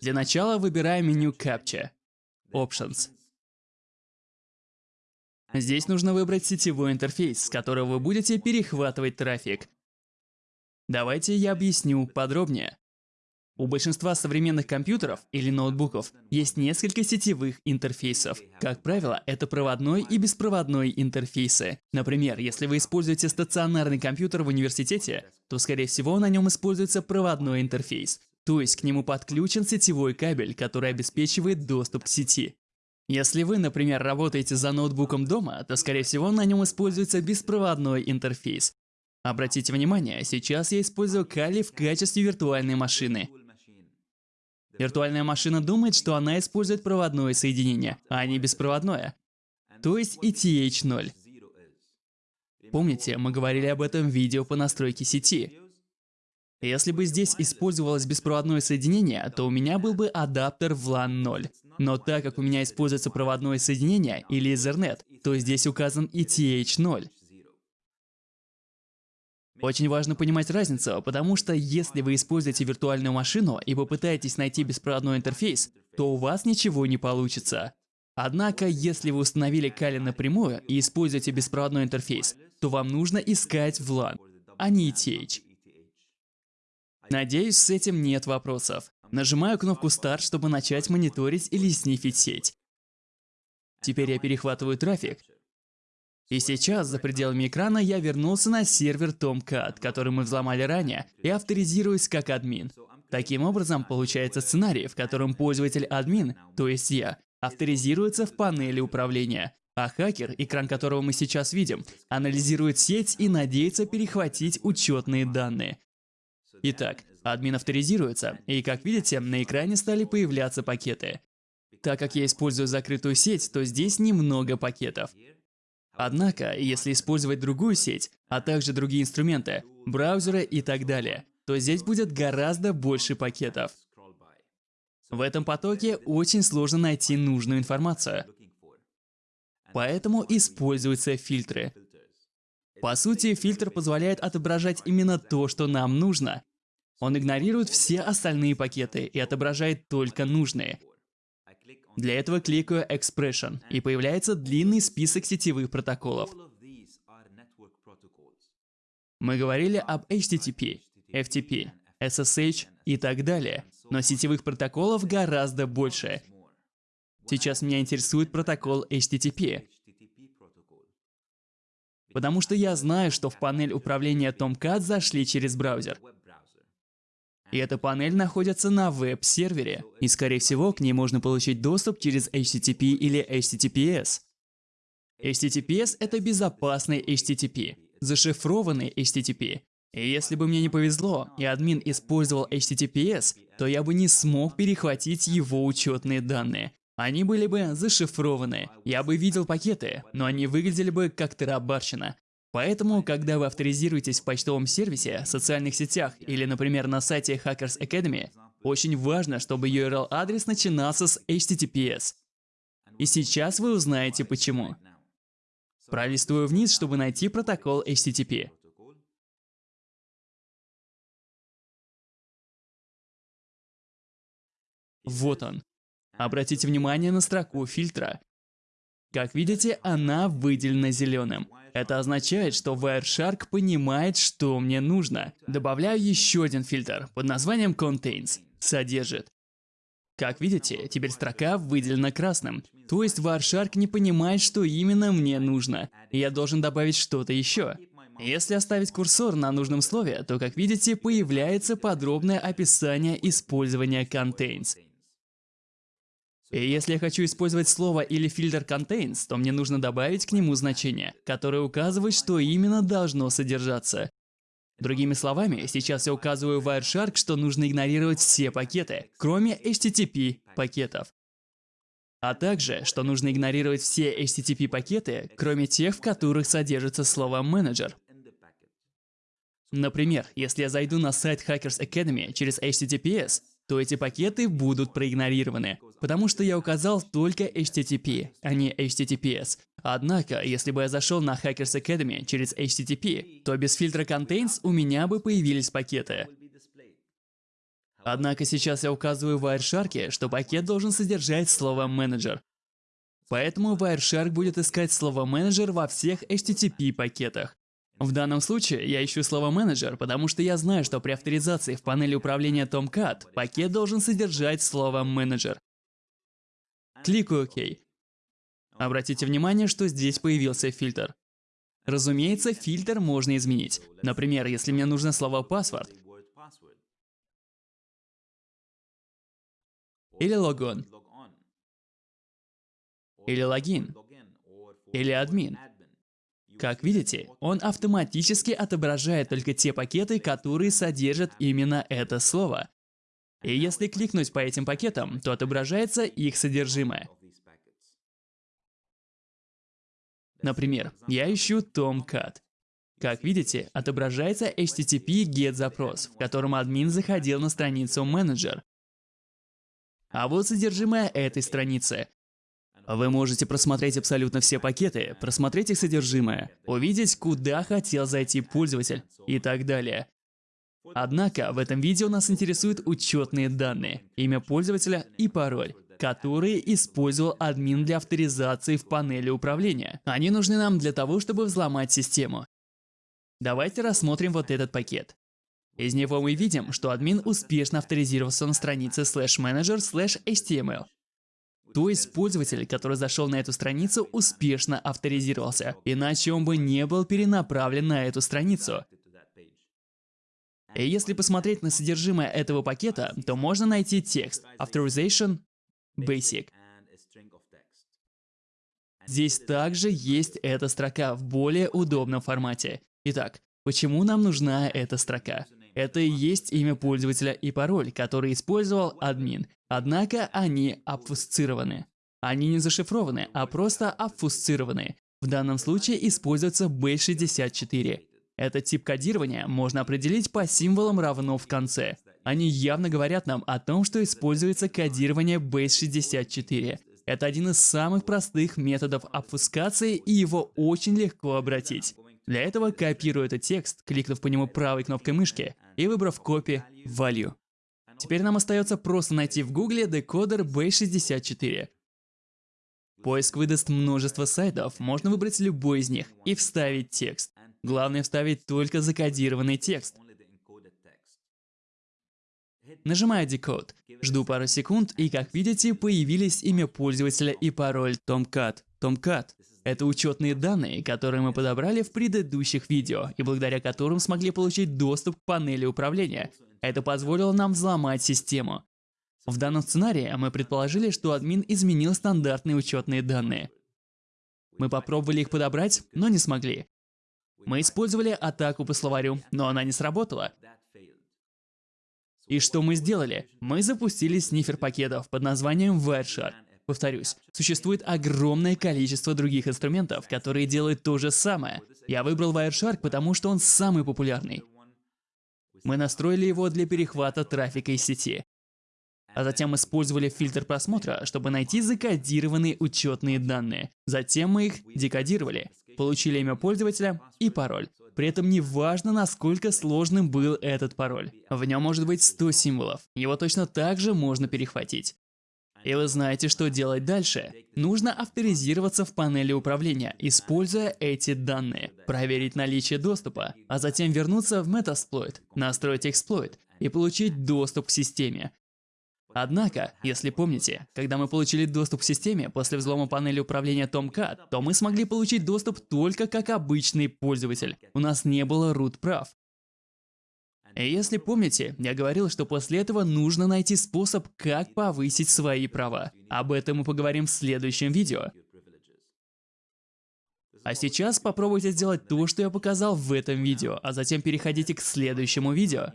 [SPEAKER 1] Для начала выбираем меню CAPTCHA. Options. Здесь нужно выбрать сетевой интерфейс, с которого вы будете перехватывать трафик. Давайте я объясню подробнее. У большинства современных компьютеров или ноутбуков есть несколько сетевых интерфейсов. Как правило, это проводной и беспроводной интерфейсы. Например, если вы используете стационарный компьютер в университете, то, скорее всего, на нем используется проводной интерфейс. То есть к нему подключен сетевой кабель, который обеспечивает доступ к сети. Если вы, например, работаете за ноутбуком дома, то, скорее всего, на нем используется беспроводной интерфейс. Обратите внимание, сейчас я использую Kali в качестве виртуальной машины. Виртуальная машина думает, что она использует проводное соединение, а не беспроводное. То есть ETH0. Помните, мы говорили об этом в видео по настройке сети. Если бы здесь использовалось беспроводное соединение, то у меня был бы адаптер в LAN 0. Но так как у меня используется проводное соединение или Ethernet, то здесь указан ETH0. Очень важно понимать разницу, потому что если вы используете виртуальную машину и попытаетесь найти беспроводной интерфейс, то у вас ничего не получится. Однако, если вы установили Kali напрямую и используете беспроводной интерфейс, то вам нужно искать в LAN, а не ETH. Надеюсь, с этим нет вопросов. Нажимаю кнопку Start, чтобы начать мониторить или снифить сеть. Теперь я перехватываю трафик. И сейчас, за пределами экрана, я вернулся на сервер Tomcat, который мы взломали ранее, и авторизируюсь как админ. Таким образом, получается сценарий, в котором пользователь-админ, то есть я, авторизируется в панели управления, а хакер, экран которого мы сейчас видим, анализирует сеть и надеется перехватить учетные данные. Итак, админ авторизируется, и как видите, на экране стали появляться пакеты. Так как я использую закрытую сеть, то здесь немного пакетов. Однако, если использовать другую сеть, а также другие инструменты, браузеры и так далее, то здесь будет гораздо больше пакетов. В этом потоке очень сложно найти нужную информацию. Поэтому используются фильтры. По сути, фильтр позволяет отображать именно то, что нам нужно, он игнорирует все остальные пакеты и отображает только нужные. Для этого кликаю Expression, и появляется длинный список сетевых протоколов. Мы говорили об HTTP. FTP, SSH и так далее. Но сетевых протоколов гораздо больше. Сейчас меня интересует протокол HTTP. Потому что я знаю, что в панель управления Tomcat зашли через браузер. И эта панель находится на веб-сервере. И скорее всего к ней можно получить доступ через HTTP или HTTPS. HTTPS — это безопасный HTTP, зашифрованный HTTP. И если бы мне не повезло, и админ использовал HTTPS, то я бы не смог перехватить его учетные данные. Они были бы зашифрованы. Я бы видел пакеты, но они выглядели бы как тарабарщина. Поэтому, когда вы авторизируетесь в почтовом сервисе, социальных сетях или, например, на сайте Hackers Academy, очень важно, чтобы URL-адрес начинался с HTTPS. И сейчас вы узнаете почему. Пролистываю вниз, чтобы найти протокол HTTP. Вот он. Обратите внимание на строку фильтра. Как видите, она выделена зеленым. Это означает, что Wireshark понимает, что мне нужно. Добавляю еще один фильтр под названием Contains. Содержит. Как видите, теперь строка выделена красным. То есть Wireshark не понимает, что именно мне нужно. Я должен добавить что-то еще. Если оставить курсор на нужном слове, то, как видите, появляется подробное описание использования contains. И если я хочу использовать слово или фильтр contains, то мне нужно добавить к нему значение, которое указывает, что именно должно содержаться. Другими словами, сейчас я указываю Wireshark, что нужно игнорировать все пакеты, кроме HTTP пакетов. А также, что нужно игнорировать все HTTP пакеты, кроме тех, в которых содержится слово менеджер. Например, если я зайду на сайт Hackers Academy через HTTPS, то эти пакеты будут проигнорированы, потому что я указал только HTTP, а не HTTPS. Однако, если бы я зашел на Hackers Academy через HTTP, то без фильтра Contains у меня бы появились пакеты. Однако сейчас я указываю в Wireshark, что пакет должен содержать слово менеджер. Поэтому Wireshark будет искать слово менеджер во всех HTTP пакетах. В данном случае я ищу слово менеджер, потому что я знаю, что при авторизации в панели управления Tomcat пакет должен содержать слово менеджер. Кликаю ОК. Обратите внимание, что здесь появился фильтр. Разумеется, фильтр можно изменить. Например, если мне нужно слово password или логон, или логин, или админ. Как видите, он автоматически отображает только те пакеты, которые содержат именно это слово. И если кликнуть по этим пакетам, то отображается их содержимое. Например, я ищу Tomcat. Как видите, отображается HTTP GET запрос, в котором админ заходил на страницу менеджер. А вот содержимое этой страницы. Вы можете просмотреть абсолютно все пакеты, просмотреть их содержимое, увидеть, куда хотел зайти пользователь и так далее. Однако в этом видео нас интересуют учетные данные, имя пользователя и пароль, которые использовал админ для авторизации в панели управления. Они нужны нам для того, чтобы взломать систему. Давайте рассмотрим вот этот пакет. Из него мы видим, что админ успешно авторизировался на странице slash manager slash html. То есть пользователь, который зашел на эту страницу, успешно авторизировался, иначе он бы не был перенаправлен на эту страницу. И если посмотреть на содержимое этого пакета, то можно найти текст Authorization Basic. Здесь также есть эта строка в более удобном формате. Итак, почему нам нужна эта строка? Это и есть имя пользователя и пароль, который использовал админ. Однако они обфусцированы. Они не зашифрованы, а просто обфусцированы. В данном случае используется B64. Этот тип кодирования можно определить по символам равно в конце. Они явно говорят нам о том, что используется кодирование Base64. Это один из самых простых методов обфускации, и его очень легко обратить. Для этого копирую этот текст, кликнув по нему правой кнопкой мышки и выбрав Copy Value. Теперь нам остается просто найти в гугле декодер Base64. Поиск выдаст множество сайтов, можно выбрать любой из них и вставить текст. Главное вставить только закодированный текст. Нажимаю Decode. Жду пару секунд, и как видите, появились имя пользователя и пароль Tomcat. Tomcat – это учетные данные, которые мы подобрали в предыдущих видео, и благодаря которым смогли получить доступ к панели управления. Это позволило нам взломать систему. В данном сценарии мы предположили, что админ изменил стандартные учетные данные. Мы попробовали их подобрать, но не смогли. Мы использовали атаку по словарю, но она не сработала. И что мы сделали? Мы запустили снифер пакетов под названием Wireshark. Повторюсь, существует огромное количество других инструментов, которые делают то же самое. Я выбрал Wireshark, потому что он самый популярный. Мы настроили его для перехвата трафика из сети. А затем использовали фильтр просмотра, чтобы найти закодированные учетные данные. Затем мы их декодировали, получили имя пользователя и пароль. При этом не важно, насколько сложным был этот пароль. В нем может быть 100 символов. Его точно так же можно перехватить. И вы знаете, что делать дальше. Нужно авторизироваться в панели управления, используя эти данные, проверить наличие доступа, а затем вернуться в Metasploit, настроить эксплойт и получить доступ к системе. Однако, если помните, когда мы получили доступ к системе после взлома панели управления Tomcat, то мы смогли получить доступ только как обычный пользователь. У нас не было root прав. И если помните, я говорил, что после этого нужно найти способ, как повысить свои права. Об этом мы поговорим в следующем видео. А сейчас попробуйте сделать то, что я показал в этом видео, а затем переходите к следующему видео.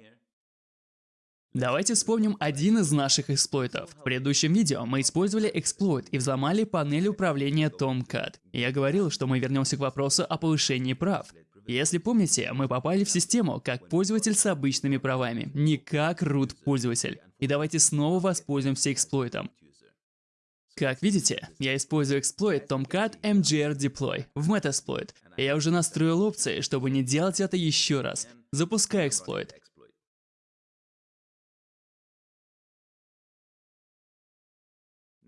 [SPEAKER 1] Давайте вспомним один из наших эксплойтов. В предыдущем видео мы использовали эксплойт и взломали панель управления Tomcat. Я говорил, что мы вернемся к вопросу о повышении прав. Если помните, мы попали в систему как пользователь с обычными правами, не как root пользователь. И давайте снова воспользуемся эксплойтом. Как видите, я использую эксплойт Tomcat MGR Deploy в Metasploit. Я уже настроил опции, чтобы не делать это еще раз. Запускаю эксплойт.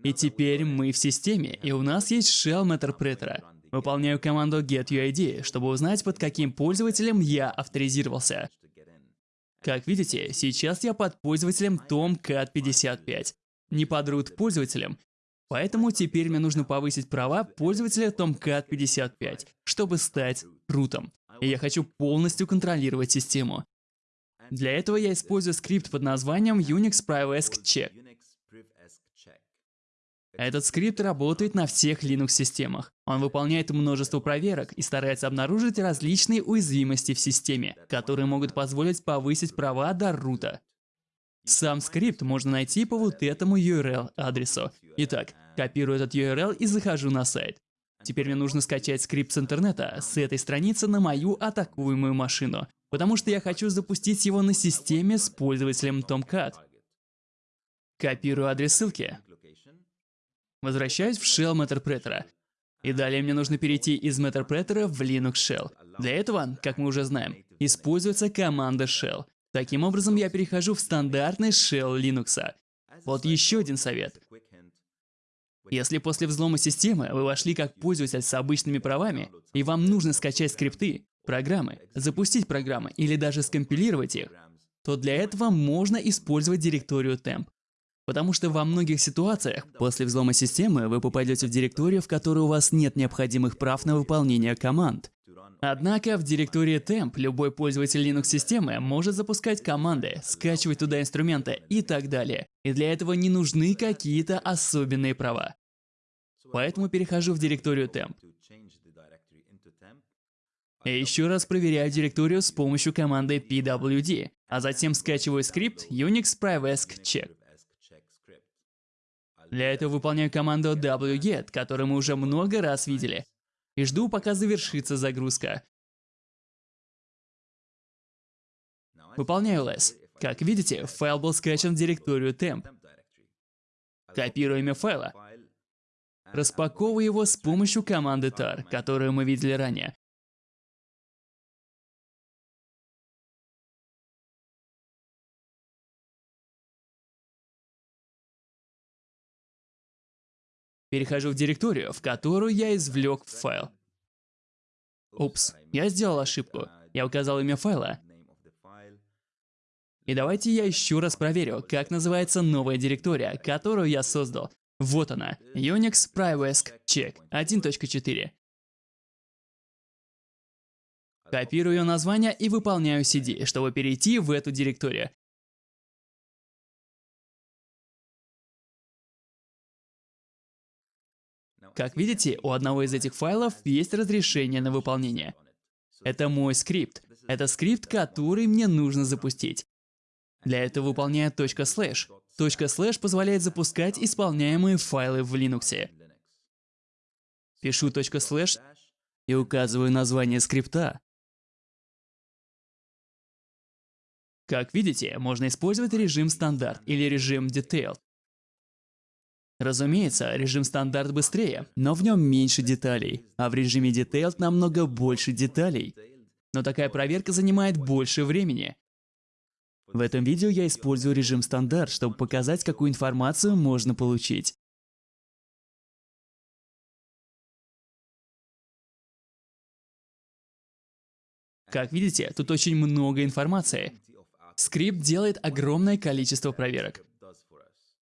[SPEAKER 1] И теперь мы в системе, и у нас есть shell Meterpreter. Выполняю команду getUID, чтобы узнать, под каким пользователем я авторизировался. Как видите, сейчас я под пользователем Tomcat55, не под root пользователем, поэтому теперь мне нужно повысить права пользователя Tomcat55, чтобы стать рутом. И я хочу полностью контролировать систему. Для этого я использую скрипт под названием Unix Privacy Check. Этот скрипт работает на всех Linux-системах. Он выполняет множество проверок и старается обнаружить различные уязвимости в системе, которые могут позволить повысить права до рута. Сам скрипт можно найти по вот этому URL-адресу. Итак, копирую этот URL и захожу на сайт. Теперь мне нужно скачать скрипт с интернета, с этой страницы на мою атакуемую машину, потому что я хочу запустить его на системе с пользователем Tomcat. Копирую адрес ссылки. Возвращаюсь в shell Meterpreter. И далее мне нужно перейти из Meterpreter в Linux Shell. Для этого, как мы уже знаем, используется команда shell. Таким образом, я перехожу в стандартный shell Linux. Вот еще один совет. Если после взлома системы вы вошли как пользователь с обычными правами, и вам нужно скачать скрипты, программы, запустить программы или даже скомпилировать их, то для этого можно использовать директорию temp. Потому что во многих ситуациях после взлома системы вы попадете в директорию, в которой у вас нет необходимых прав на выполнение команд. Однако в директории temp любой пользователь Linux-системы может запускать команды, скачивать туда инструменты и так далее. И для этого не нужны какие-то особенные права. Поэтому перехожу в директорию temp. И еще раз проверяю директорию с помощью команды pwd, а затем скачиваю скрипт Unix Privacy Check. Для этого выполняю команду wget, которую мы уже много раз видели, и жду, пока завершится загрузка. Выполняю ls. Как видите, файл был скачан в директорию temp. Копирую имя файла. Распаковываю его с помощью команды tar, которую мы видели ранее. Перехожу в директорию, в которую я извлек файл. Упс, я сделал ошибку. Я указал имя файла. И давайте я еще раз проверю, как называется новая директория, которую я создал. Вот она. Unix Privask Check 1.4. Копирую название и выполняю CD, чтобы перейти в эту директорию. Как видите, у одного из этих файлов есть разрешение на выполнение. Это мой скрипт. Это скрипт, который мне нужно запустить. Для этого выполняю .slash. .slash позволяет запускать исполняемые файлы в Linux. Пишу .slash и указываю название скрипта. Как видите, можно использовать режим стандарт или режим detailed. Разумеется, режим стандарт быстрее, но в нем меньше деталей, а в режиме detailed намного больше деталей. Но такая проверка занимает больше времени. В этом видео я использую режим стандарт, чтобы показать, какую информацию можно получить. Как видите, тут очень много информации. Скрипт делает огромное количество проверок.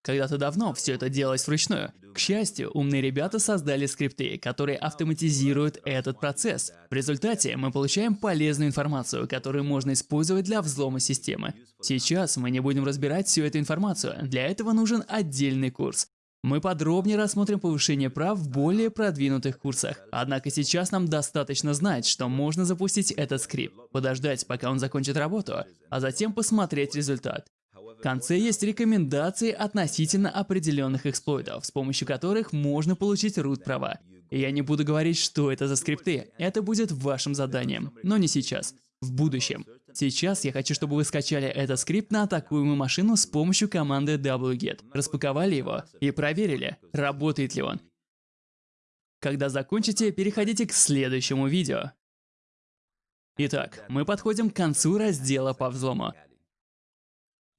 [SPEAKER 1] Когда-то давно все это делалось вручную. К счастью, умные ребята создали скрипты, которые автоматизируют этот процесс. В результате мы получаем полезную информацию, которую можно использовать для взлома системы. Сейчас мы не будем разбирать всю эту информацию, для этого нужен отдельный курс. Мы подробнее рассмотрим повышение прав в более продвинутых курсах. Однако сейчас нам достаточно знать, что можно запустить этот скрипт, подождать, пока он закончит работу, а затем посмотреть результат. В конце есть рекомендации относительно определенных эксплойтов, с помощью которых можно получить root права. Я не буду говорить, что это за скрипты, это будет вашим заданием, но не сейчас, в будущем. Сейчас я хочу, чтобы вы скачали этот скрипт на атакуемую машину с помощью команды wget, распаковали его и проверили, работает ли он. Когда закончите, переходите к следующему видео. Итак, мы подходим к концу раздела по взлому.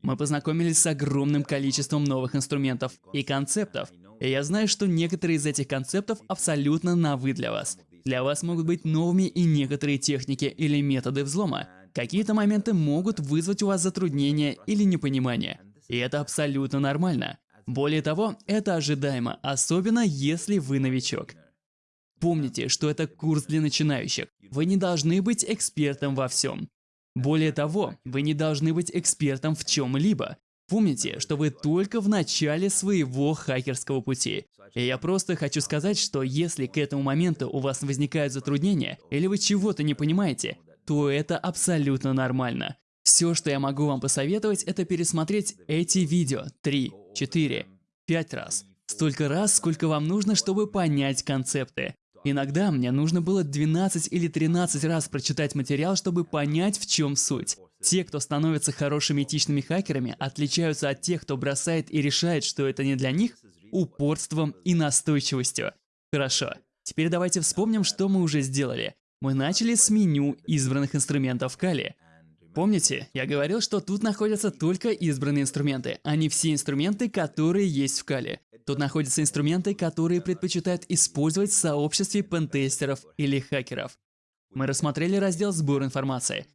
[SPEAKER 1] Мы познакомились с огромным количеством новых инструментов и концептов. И я знаю, что некоторые из этих концептов абсолютно новы для вас. Для вас могут быть новыми и некоторые техники или методы взлома. Какие-то моменты могут вызвать у вас затруднения или непонимание. И это абсолютно нормально. Более того, это ожидаемо, особенно если вы новичок. Помните, что это курс для начинающих. Вы не должны быть экспертом во всем. Более того, вы не должны быть экспертом в чем-либо. Помните, что вы только в начале своего хакерского пути. И я просто хочу сказать, что если к этому моменту у вас возникают затруднения, или вы чего-то не понимаете, то это абсолютно нормально. Все, что я могу вам посоветовать, это пересмотреть эти видео 3, 4, 5 раз. Столько раз, сколько вам нужно, чтобы понять концепты. Иногда мне нужно было 12 или 13 раз прочитать материал, чтобы понять, в чем суть. Те, кто становятся хорошими этичными хакерами, отличаются от тех, кто бросает и решает, что это не для них, упорством и настойчивостью. Хорошо, теперь давайте вспомним, что мы уже сделали. Мы начали с меню избранных инструментов Кали. Помните, я говорил, что тут находятся только избранные инструменты, а не все инструменты, которые есть в Кали. Тут находятся инструменты, которые предпочитают использовать в сообществе пентестеров или хакеров. Мы рассмотрели раздел «Сбор информации».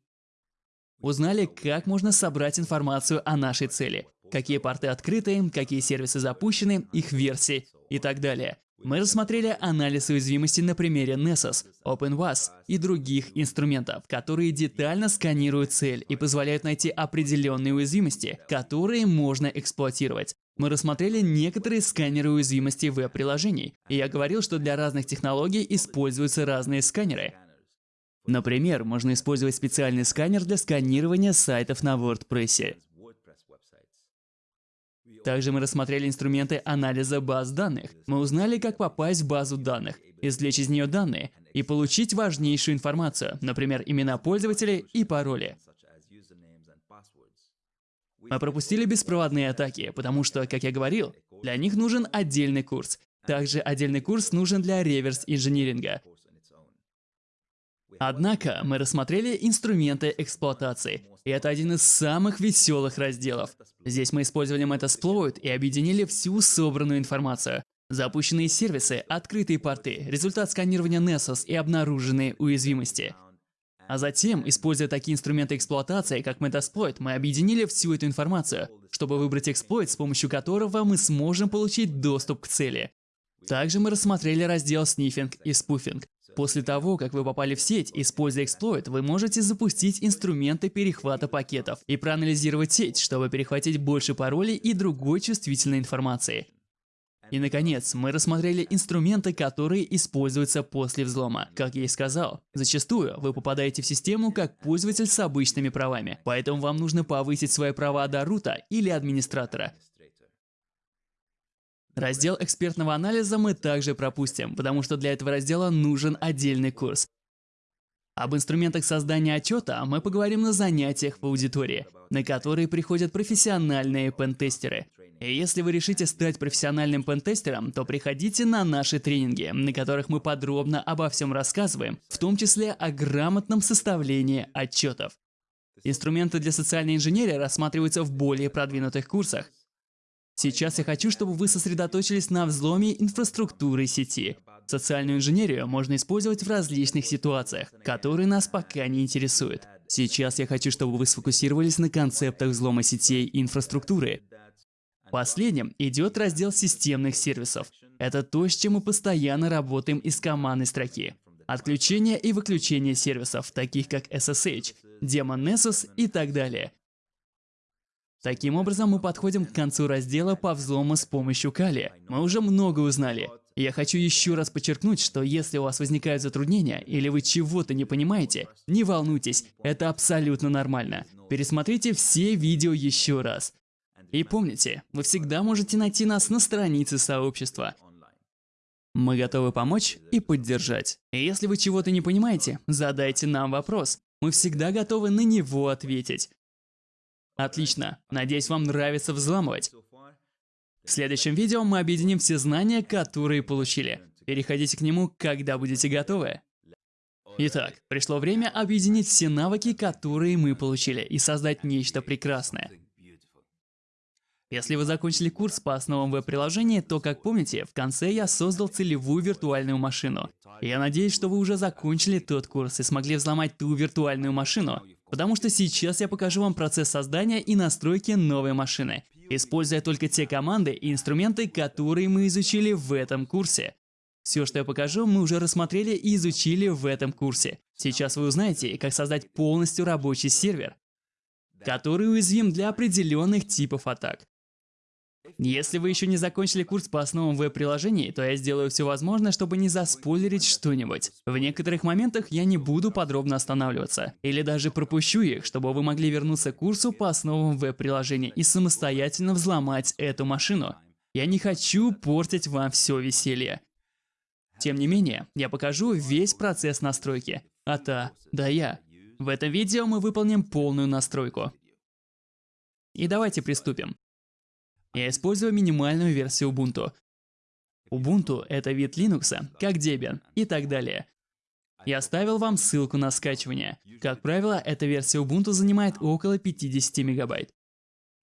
[SPEAKER 1] Узнали, как можно собрать информацию о нашей цели, какие порты открыты, какие сервисы запущены, их версии и так далее. Мы рассмотрели анализ уязвимости на примере Nessus, OpenWAS и других инструментов, которые детально сканируют цель и позволяют найти определенные уязвимости, которые можно эксплуатировать. Мы рассмотрели некоторые сканеры уязвимостей веб-приложений, и я говорил, что для разных технологий используются разные сканеры. Например, можно использовать специальный сканер для сканирования сайтов на WordPress. Также мы рассмотрели инструменты анализа баз данных. Мы узнали, как попасть в базу данных, извлечь из нее данные и получить важнейшую информацию, например, имена пользователей и пароли. Мы пропустили беспроводные атаки, потому что, как я говорил, для них нужен отдельный курс. Также отдельный курс нужен для реверс-инжиниринга. Однако мы рассмотрели инструменты эксплуатации, и это один из самых веселых разделов. Здесь мы использовали Metasploit и объединили всю собранную информацию. Запущенные сервисы, открытые порты, результат сканирования Nessus и обнаруженные уязвимости. А затем, используя такие инструменты эксплуатации, как Metasploit, мы объединили всю эту информацию, чтобы выбрать эксплойт, с помощью которого мы сможем получить доступ к цели. Также мы рассмотрели раздел снифинг и спуфинг. После того, как вы попали в сеть, используя эксплойт, вы можете запустить инструменты перехвата пакетов и проанализировать сеть, чтобы перехватить больше паролей и другой чувствительной информации. И наконец, мы рассмотрели инструменты, которые используются после взлома. Как я и сказал, зачастую вы попадаете в систему как пользователь с обычными правами, поэтому вам нужно повысить свои права до рута или администратора. Раздел экспертного анализа мы также пропустим, потому что для этого раздела нужен отдельный курс. Об инструментах создания отчета мы поговорим на занятиях в аудитории, на которые приходят профессиональные пентестеры. И если вы решите стать профессиональным пентестером, то приходите на наши тренинги, на которых мы подробно обо всем рассказываем, в том числе о грамотном составлении отчетов. Инструменты для социальной инженерии рассматриваются в более продвинутых курсах, Сейчас я хочу, чтобы вы сосредоточились на взломе инфраструктуры сети. Социальную инженерию можно использовать в различных ситуациях, которые нас пока не интересуют. Сейчас я хочу, чтобы вы сфокусировались на концептах взлома сетей и инфраструктуры. Последним идет раздел системных сервисов. Это то, с чем мы постоянно работаем из командной строки. Отключение и выключение сервисов, таких как SSH, Daemon Nessus и так далее. Таким образом, мы подходим к концу раздела по взлому с помощью Кали. Мы уже много узнали. Я хочу еще раз подчеркнуть, что если у вас возникают затруднения или вы чего-то не понимаете, не волнуйтесь, это абсолютно нормально. Пересмотрите все видео еще раз. И помните, вы всегда можете найти нас на странице сообщества. Мы готовы помочь и поддержать. И если вы чего-то не понимаете, задайте нам вопрос. Мы всегда готовы на него ответить. Отлично. Надеюсь, вам нравится взламывать. В следующем видео мы объединим все знания, которые получили. Переходите к нему, когда будете готовы. Итак, пришло время объединить все навыки, которые мы получили, и создать нечто прекрасное. Если вы закончили курс по основам веб-приложения, то, как помните, в конце я создал целевую виртуальную машину. Я надеюсь, что вы уже закончили тот курс и смогли взломать ту виртуальную машину, потому что сейчас я покажу вам процесс создания и настройки новой машины, используя только те команды и инструменты, которые мы изучили в этом курсе. Все, что я покажу, мы уже рассмотрели и изучили в этом курсе. Сейчас вы узнаете, как создать полностью рабочий сервер, который уязвим для определенных типов атак. Если вы еще не закончили курс по основам веб-приложений, то я сделаю все возможное, чтобы не заспойлерить что-нибудь. В некоторых моментах я не буду подробно останавливаться, или даже пропущу их, чтобы вы могли вернуться к курсу по основам веб-приложений и самостоятельно взломать эту машину. Я не хочу портить вам все веселье. Тем не менее, я покажу весь процесс настройки. От А до Я. В этом видео мы выполним полную настройку. И давайте приступим. Я использую минимальную версию Ubuntu. Ubuntu — это вид Linux, как Debian и так далее. Я оставил вам ссылку на скачивание. Как правило, эта версия Ubuntu занимает около 50 мегабайт.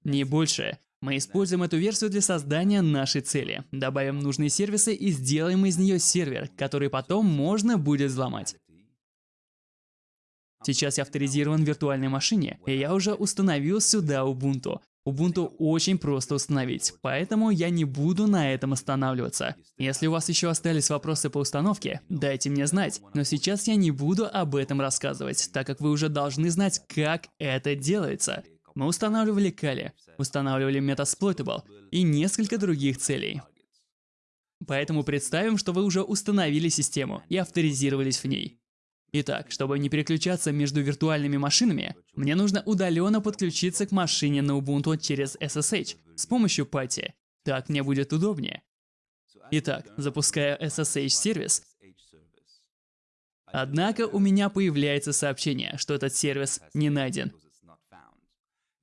[SPEAKER 1] Не больше. Мы используем эту версию для создания нашей цели. Добавим нужные сервисы и сделаем из нее сервер, который потом можно будет взломать. Сейчас я авторизирован в виртуальной машине, и я уже установил сюда Ubuntu. Ubuntu очень просто установить, поэтому я не буду на этом останавливаться. Если у вас еще остались вопросы по установке, дайте мне знать, но сейчас я не буду об этом рассказывать, так как вы уже должны знать, как это делается. Мы устанавливали Kali, устанавливали Metasploitable и несколько других целей. Поэтому представим, что вы уже установили систему и авторизировались в ней. Итак, чтобы не переключаться между виртуальными машинами, мне нужно удаленно подключиться к машине на Ubuntu через SSH с помощью пати. Так мне будет удобнее. Итак, запускаю SSH-сервис. Однако у меня появляется сообщение, что этот сервис не найден.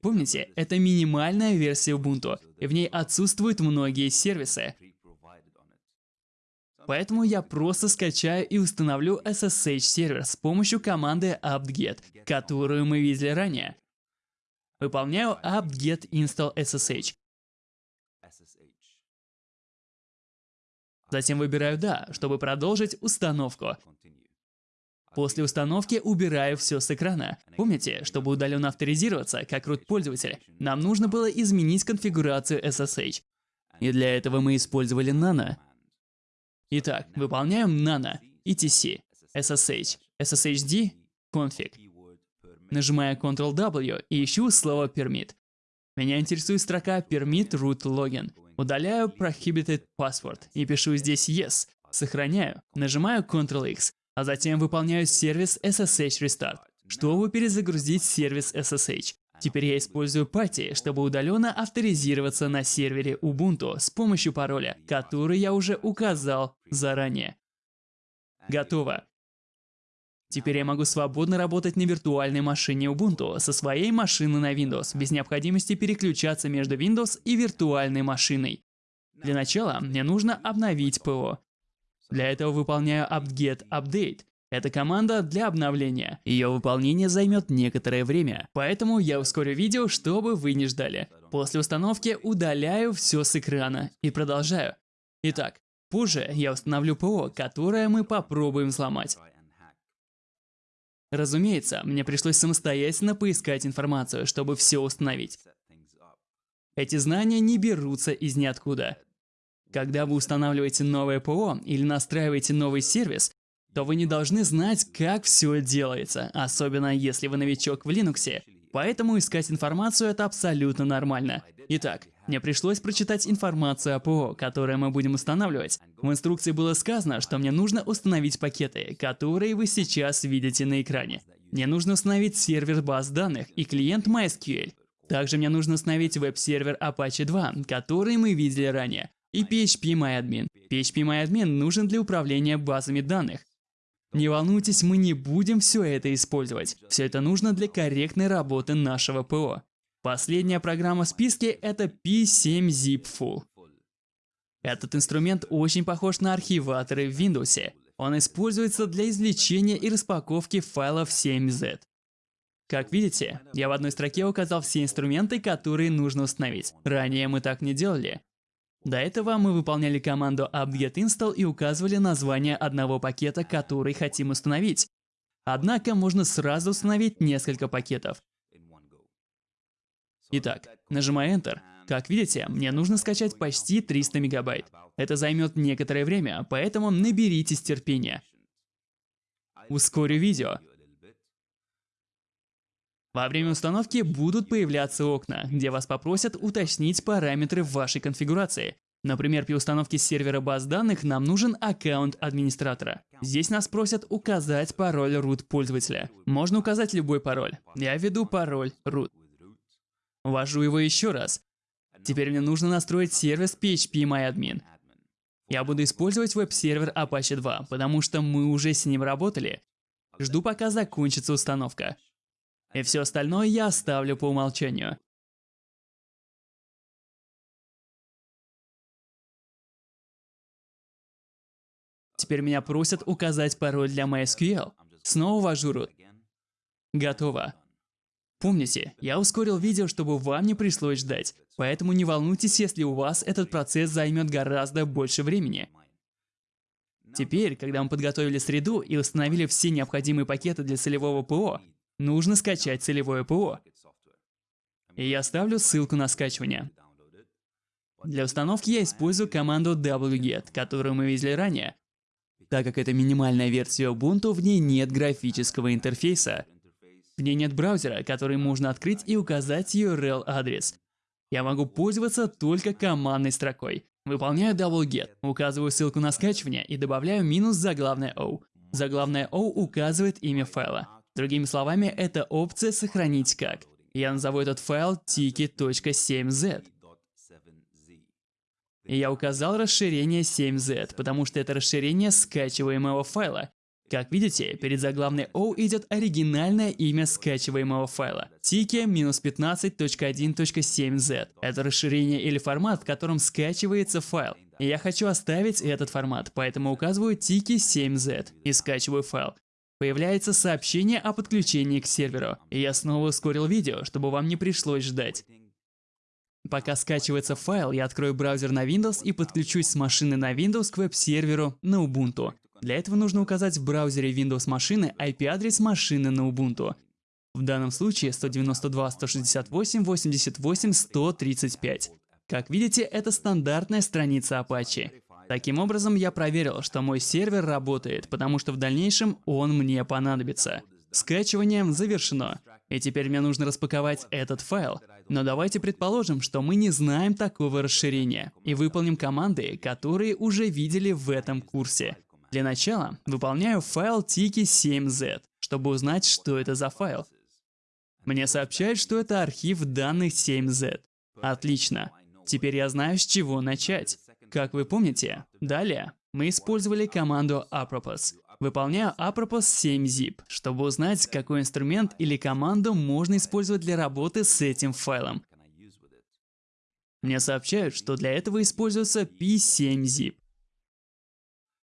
[SPEAKER 1] Помните, это минимальная версия Ubuntu, и в ней отсутствуют многие сервисы. Поэтому я просто скачаю и установлю SSH сервер с помощью команды apt-get, которую мы видели ранее. Выполняю apt-get install SSH. Затем выбираю «Да», чтобы продолжить установку. После установки убираю все с экрана. Помните, чтобы удаленно авторизироваться, как root пользователь, нам нужно было изменить конфигурацию SSH. И для этого мы использовали Nano. Итак, выполняем Nano, etc, SSH, SSHD, config. Нажимаю Ctrl-W и ищу слово permit. Меня интересует строка permit root login. Удаляю prohibited password и пишу здесь yes. Сохраняю. Нажимаю Ctrl-X, а затем выполняю сервис SSH Restart, чтобы перезагрузить сервис SSH. Теперь я использую Putty, чтобы удаленно авторизироваться на сервере Ubuntu с помощью пароля, который я уже указал заранее. Готово. Теперь я могу свободно работать на виртуальной машине Ubuntu со своей машины на Windows, без необходимости переключаться между Windows и виртуальной машиной. Для начала мне нужно обновить ПО. Для этого выполняю apt-get update. Это команда для обновления. Ее выполнение займет некоторое время, поэтому я ускорю видео, чтобы вы не ждали. После установки удаляю все с экрана и продолжаю. Итак, позже я установлю ПО, которое мы попробуем взломать. Разумеется, мне пришлось самостоятельно поискать информацию, чтобы все установить. Эти знания не берутся из ниоткуда. Когда вы устанавливаете новое ПО или настраиваете новый сервис, то вы не должны знать, как все делается, особенно если вы новичок в Linux. Поэтому искать информацию это абсолютно нормально. Итак, мне пришлось прочитать информацию о ПО, которое мы будем устанавливать. В инструкции было сказано, что мне нужно установить пакеты, которые вы сейчас видите на экране. Мне нужно установить сервер баз данных и клиент MySQL. Также мне нужно установить веб-сервер Apache 2, который мы видели ранее и PHP-MyAdmin. PHP-MyAdmin нужен для управления базами данных. Не волнуйтесь, мы не будем все это использовать. Все это нужно для корректной работы нашего ПО. Последняя программа в списке – это P7zip Full. Этот инструмент очень похож на архиваторы в Windows. Он используется для извлечения и распаковки файлов 7z. Как видите, я в одной строке указал все инструменты, которые нужно установить. Ранее мы так не делали. До этого мы выполняли команду apt-get install и указывали название одного пакета, который хотим установить. Однако можно сразу установить несколько пакетов. Итак, нажимаю Enter. Как видите, мне нужно скачать почти 300 мегабайт. Это займет некоторое время, поэтому наберитесь терпения. Ускорю видео. Во время установки будут появляться окна, где вас попросят уточнить параметры вашей конфигурации. Например, при установке сервера баз данных нам нужен аккаунт администратора. Здесь нас просят указать пароль root пользователя. Можно указать любой пароль. Я введу пароль root. Ввожу его еще раз. Теперь мне нужно настроить сервис PHP Я буду использовать веб-сервер Apache 2, потому что мы уже с ним работали. Жду пока закончится установка. И все остальное я оставлю по умолчанию. Теперь меня просят указать пароль для MySQL. Снова ввожу root. Готово. Помните, я ускорил видео, чтобы вам не пришлось ждать. Поэтому не волнуйтесь, если у вас этот процесс займет гораздо больше времени. Теперь, когда мы подготовили среду и установили все необходимые пакеты для целевого ПО, нужно скачать целевое ПО. И я оставлю ссылку на скачивание. Для установки я использую команду wget, которую мы видели ранее. Так как это минимальная версия Ubuntu, в ней нет графического интерфейса. В ней нет браузера, который можно открыть и указать URL-адрес. Я могу пользоваться только командной строкой. Выполняю wget, указываю ссылку на скачивание и добавляю минус заглавное O. Заглавное O указывает имя файла. Другими словами, это опция «Сохранить как». Я назову этот файл tiki.7z. И я указал расширение 7z, потому что это расширение скачиваемого файла. Как видите, перед заглавной O идет оригинальное имя скачиваемого файла – tiki-15.1.7z. Это расширение или формат, в котором скачивается файл. Я хочу оставить этот формат, поэтому указываю tiki7z и скачиваю файл появляется сообщение о подключении к серверу. Я снова ускорил видео, чтобы вам не пришлось ждать. Пока скачивается файл, я открою браузер на Windows и подключусь с машины на Windows к веб-серверу на Ubuntu. Для этого нужно указать в браузере Windows машины IP-адрес машины на Ubuntu. В данном случае 192.168.88.135. Как видите, это стандартная страница Apache. Таким образом, я проверил, что мой сервер работает, потому что в дальнейшем он мне понадобится. Скачивание завершено. И теперь мне нужно распаковать этот файл. Но давайте предположим, что мы не знаем такого расширения, и выполним команды, которые уже видели в этом курсе. Для начала выполняю файл tiki7z, чтобы узнать, что это за файл. Мне сообщают, что это архив данных 7z. Отлично. Теперь я знаю, с чего начать. Как вы помните, далее мы использовали команду apropos. Выполняю apropos 7zip, чтобы узнать, какой инструмент или команду можно использовать для работы с этим файлом. Мне сообщают, что для этого используется p7zip.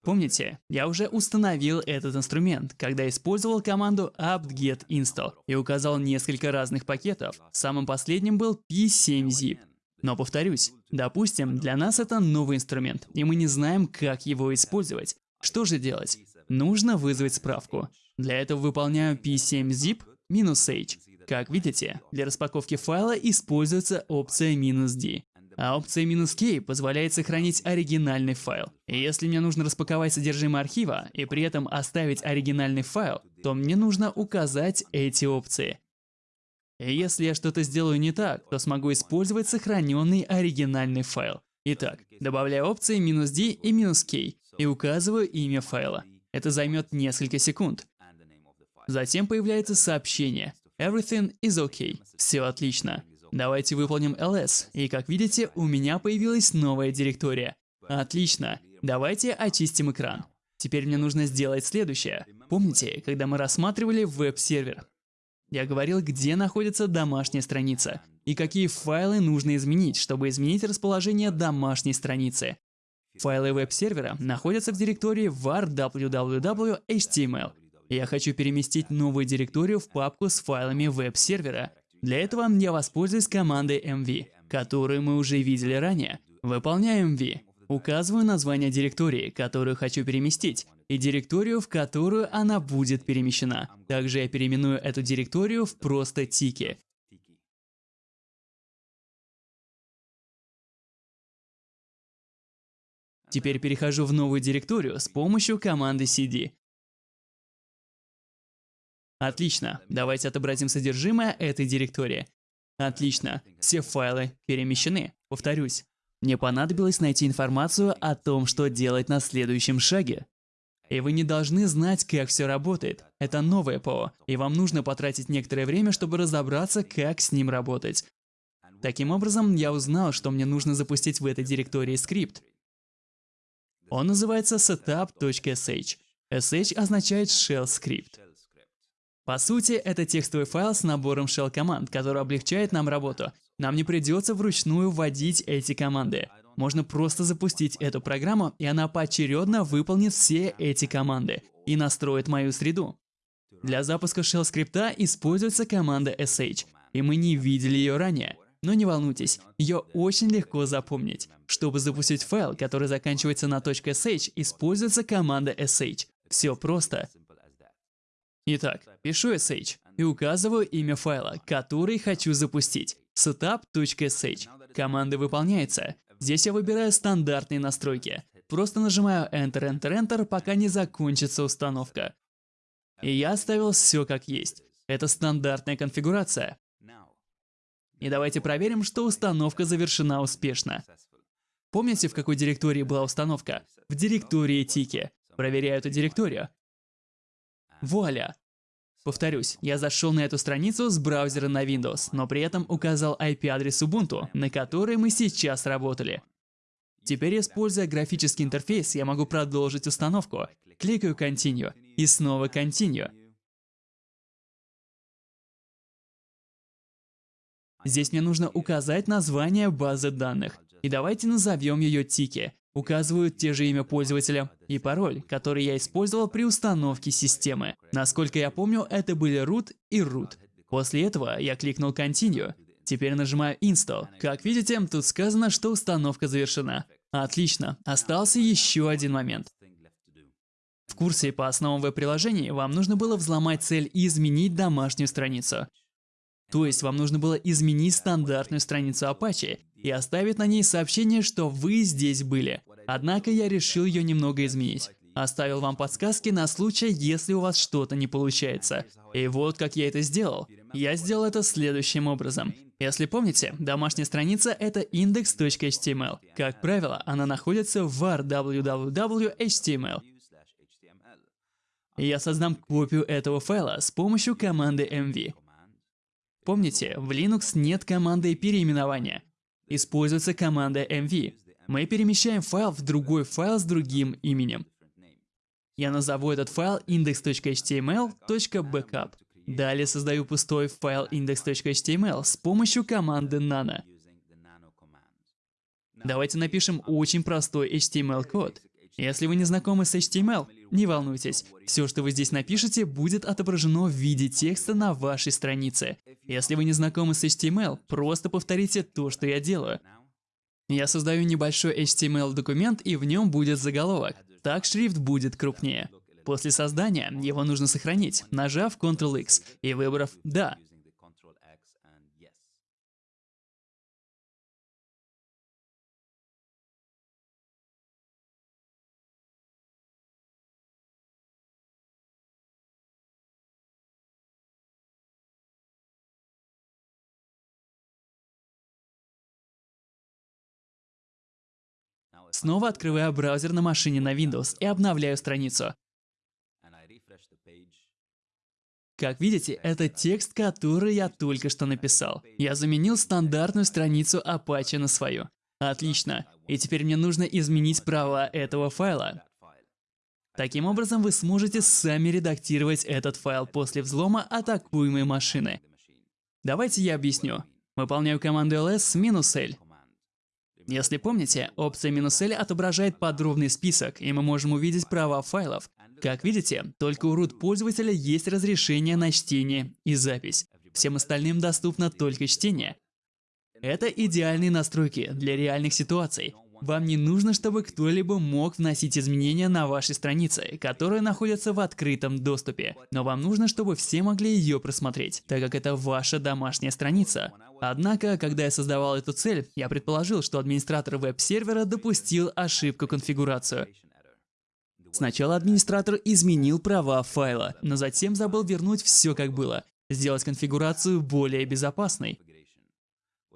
[SPEAKER 1] Помните, я уже установил этот инструмент, когда использовал команду apt-get install и указал несколько разных пакетов. Самым последним был p7zip. Но повторюсь, допустим, для нас это новый инструмент, и мы не знаем, как его использовать. Что же делать? Нужно вызвать справку. Для этого выполняю p7zip "-h". Как видите, для распаковки файла используется опция "-d", а опция "-k" позволяет сохранить оригинальный файл. И если мне нужно распаковать содержимое архива и при этом оставить оригинальный файл, то мне нужно указать эти опции. Если я что-то сделаю не так, то смогу использовать сохраненный оригинальный файл. Итак, добавляю опции "-d" и "-k" и указываю имя файла. Это займет несколько секунд. Затем появляется сообщение Everything is okay. Все отлично. Давайте выполним ls. И как видите, у меня появилась новая директория. Отлично. Давайте очистим экран. Теперь мне нужно сделать следующее. Помните, когда мы рассматривали веб-сервер? Я говорил, где находится домашняя страница и какие файлы нужно изменить, чтобы изменить расположение домашней страницы. Файлы веб-сервера находятся в директории var www.html. Я хочу переместить новую директорию в папку с файлами веб-сервера. Для этого я воспользуюсь командой mv, которую мы уже видели ранее. Выполняю mv. Указываю название директории, которую хочу переместить, и директорию, в которую она будет перемещена. Также я переименую эту директорию в просто тики. Теперь перехожу в новую директорию с помощью команды cd. Отлично, давайте отобразим содержимое этой директории. Отлично, все файлы перемещены. Повторюсь, мне понадобилось найти информацию о том, что делать на следующем шаге. И вы не должны знать, как все работает. Это новое ПО, и вам нужно потратить некоторое время, чтобы разобраться, как с ним работать. Таким образом, я узнал, что мне нужно запустить в этой директории скрипт. Он называется setup.sh. sh означает shell script. По сути, это текстовый файл с набором shell команд, который облегчает нам работу. Нам не придется вручную вводить эти команды. Можно просто запустить эту программу, и она поочередно выполнит все эти команды и настроит мою среду. Для запуска shell скрипта используется команда sh, и мы не видели ее ранее. Но не волнуйтесь, ее очень легко запомнить. Чтобы запустить файл, который заканчивается на .sh, используется команда sh. Все просто. Итак, пишу sh и указываю имя файла, который хочу запустить. setup.sh. Команда выполняется. Здесь я выбираю стандартные настройки. Просто нажимаю Enter, Enter, Enter, пока не закончится установка. И я оставил все как есть. Это стандартная конфигурация. И давайте проверим, что установка завершена успешно. Помните, в какой директории была установка? В директории Тики. Проверяю эту директорию. Вуаля! Повторюсь, я зашел на эту страницу с браузера на Windows, но при этом указал IP-адрес Ubuntu, на который мы сейчас работали. Теперь, используя графический интерфейс, я могу продолжить установку. Кликаю Continue и снова Continue. Здесь мне нужно указать название базы данных. И давайте назовем ее Тики. Указываю те же имя пользователя и пароль, который я использовал при установке системы. Насколько я помню, это были root и root. После этого я кликнул Continue. Теперь нажимаю Install. Как видите, тут сказано, что установка завершена. Отлично. Остался еще один момент. В курсе по основам веб-приложений вам нужно было взломать цель и изменить домашнюю страницу. То есть вам нужно было изменить стандартную страницу Apache и оставить на ней сообщение, что вы здесь были. Однако я решил ее немного изменить. Оставил вам подсказки на случай, если у вас что-то не получается. И вот как я это сделал. Я сделал это следующим образом. Если помните, домашняя страница — это index.html. Как правило, она находится в var www.html. Я создам копию этого файла с помощью команды mv. Помните, в Linux нет команды переименования. Используется команда mv. Мы перемещаем файл в другой файл с другим именем. Я назову этот файл index.html.backup. Далее создаю пустой файл index.html с помощью команды nano. Давайте напишем очень простой HTML-код. Если вы не знакомы с HTML, не волнуйтесь. Все, что вы здесь напишете, будет отображено в виде текста на вашей странице. Если вы не знакомы с HTML, просто повторите то, что я делаю. Я создаю небольшой HTML-документ, и в нем будет заголовок так шрифт будет крупнее. После создания его нужно сохранить, нажав Ctrl-X и выбрав «Да». Снова открываю браузер на машине на Windows и обновляю страницу. Как видите, это текст, который я только что написал. Я заменил стандартную страницу Apache на свою. Отлично. И теперь мне нужно изменить права этого файла. Таким образом, вы сможете сами редактировать этот файл после взлома атакуемой машины. Давайте я объясню. Выполняю команду ls "-l". Если помните, опция "-l" отображает подробный список, и мы можем увидеть права файлов. Как видите, только у root пользователя есть разрешение на чтение и запись. Всем остальным доступно только чтение. Это идеальные настройки для реальных ситуаций. Вам не нужно, чтобы кто-либо мог вносить изменения на вашей странице, которая находится в открытом доступе. Но вам нужно, чтобы все могли ее просмотреть, так как это ваша домашняя страница. Однако, когда я создавал эту цель, я предположил, что администратор веб-сервера допустил ошибку конфигурацию. Сначала администратор изменил права файла, но затем забыл вернуть все как было, сделать конфигурацию более безопасной.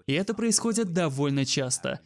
[SPEAKER 1] И это происходит довольно часто.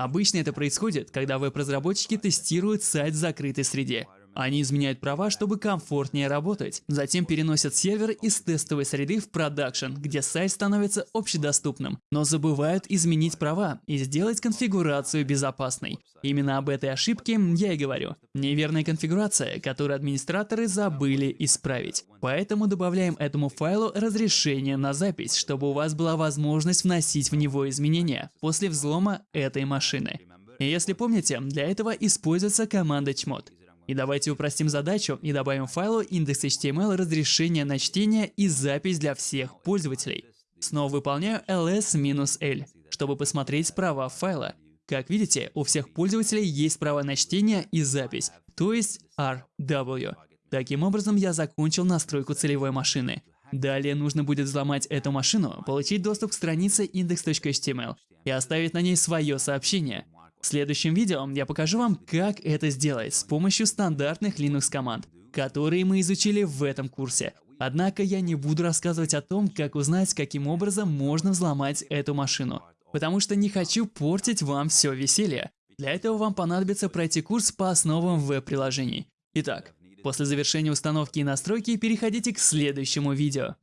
[SPEAKER 1] Обычно это происходит, когда веб-разработчики тестируют сайт в закрытой среде. Они изменяют права, чтобы комфортнее работать. Затем переносят сервер из тестовой среды в продакшн, где сайт становится общедоступным, но забывают изменить права и сделать конфигурацию безопасной. Именно об этой ошибке я и говорю. Неверная конфигурация, которую администраторы забыли исправить. Поэтому добавляем этому файлу разрешение на запись, чтобы у вас была возможность вносить в него изменения после взлома этой машины. Если помните, для этого используется команда chmod. И давайте упростим задачу и добавим файлу index.html разрешение на чтение и запись для всех пользователей. Снова выполняю ls-l, чтобы посмотреть права файла. Как видите, у всех пользователей есть право на чтение и запись, то есть RW. Таким образом, я закончил настройку целевой машины. Далее нужно будет взломать эту машину, получить доступ к странице index.html и оставить на ней свое сообщение. В следующем видео я покажу вам, как это сделать с помощью стандартных Linux команд, которые мы изучили в этом курсе. Однако я не буду рассказывать о том, как узнать, каким образом можно взломать эту машину, потому что не хочу портить вам все веселье. Для этого вам понадобится пройти курс по основам веб-приложений. Итак, после завершения установки и настройки переходите к следующему видео.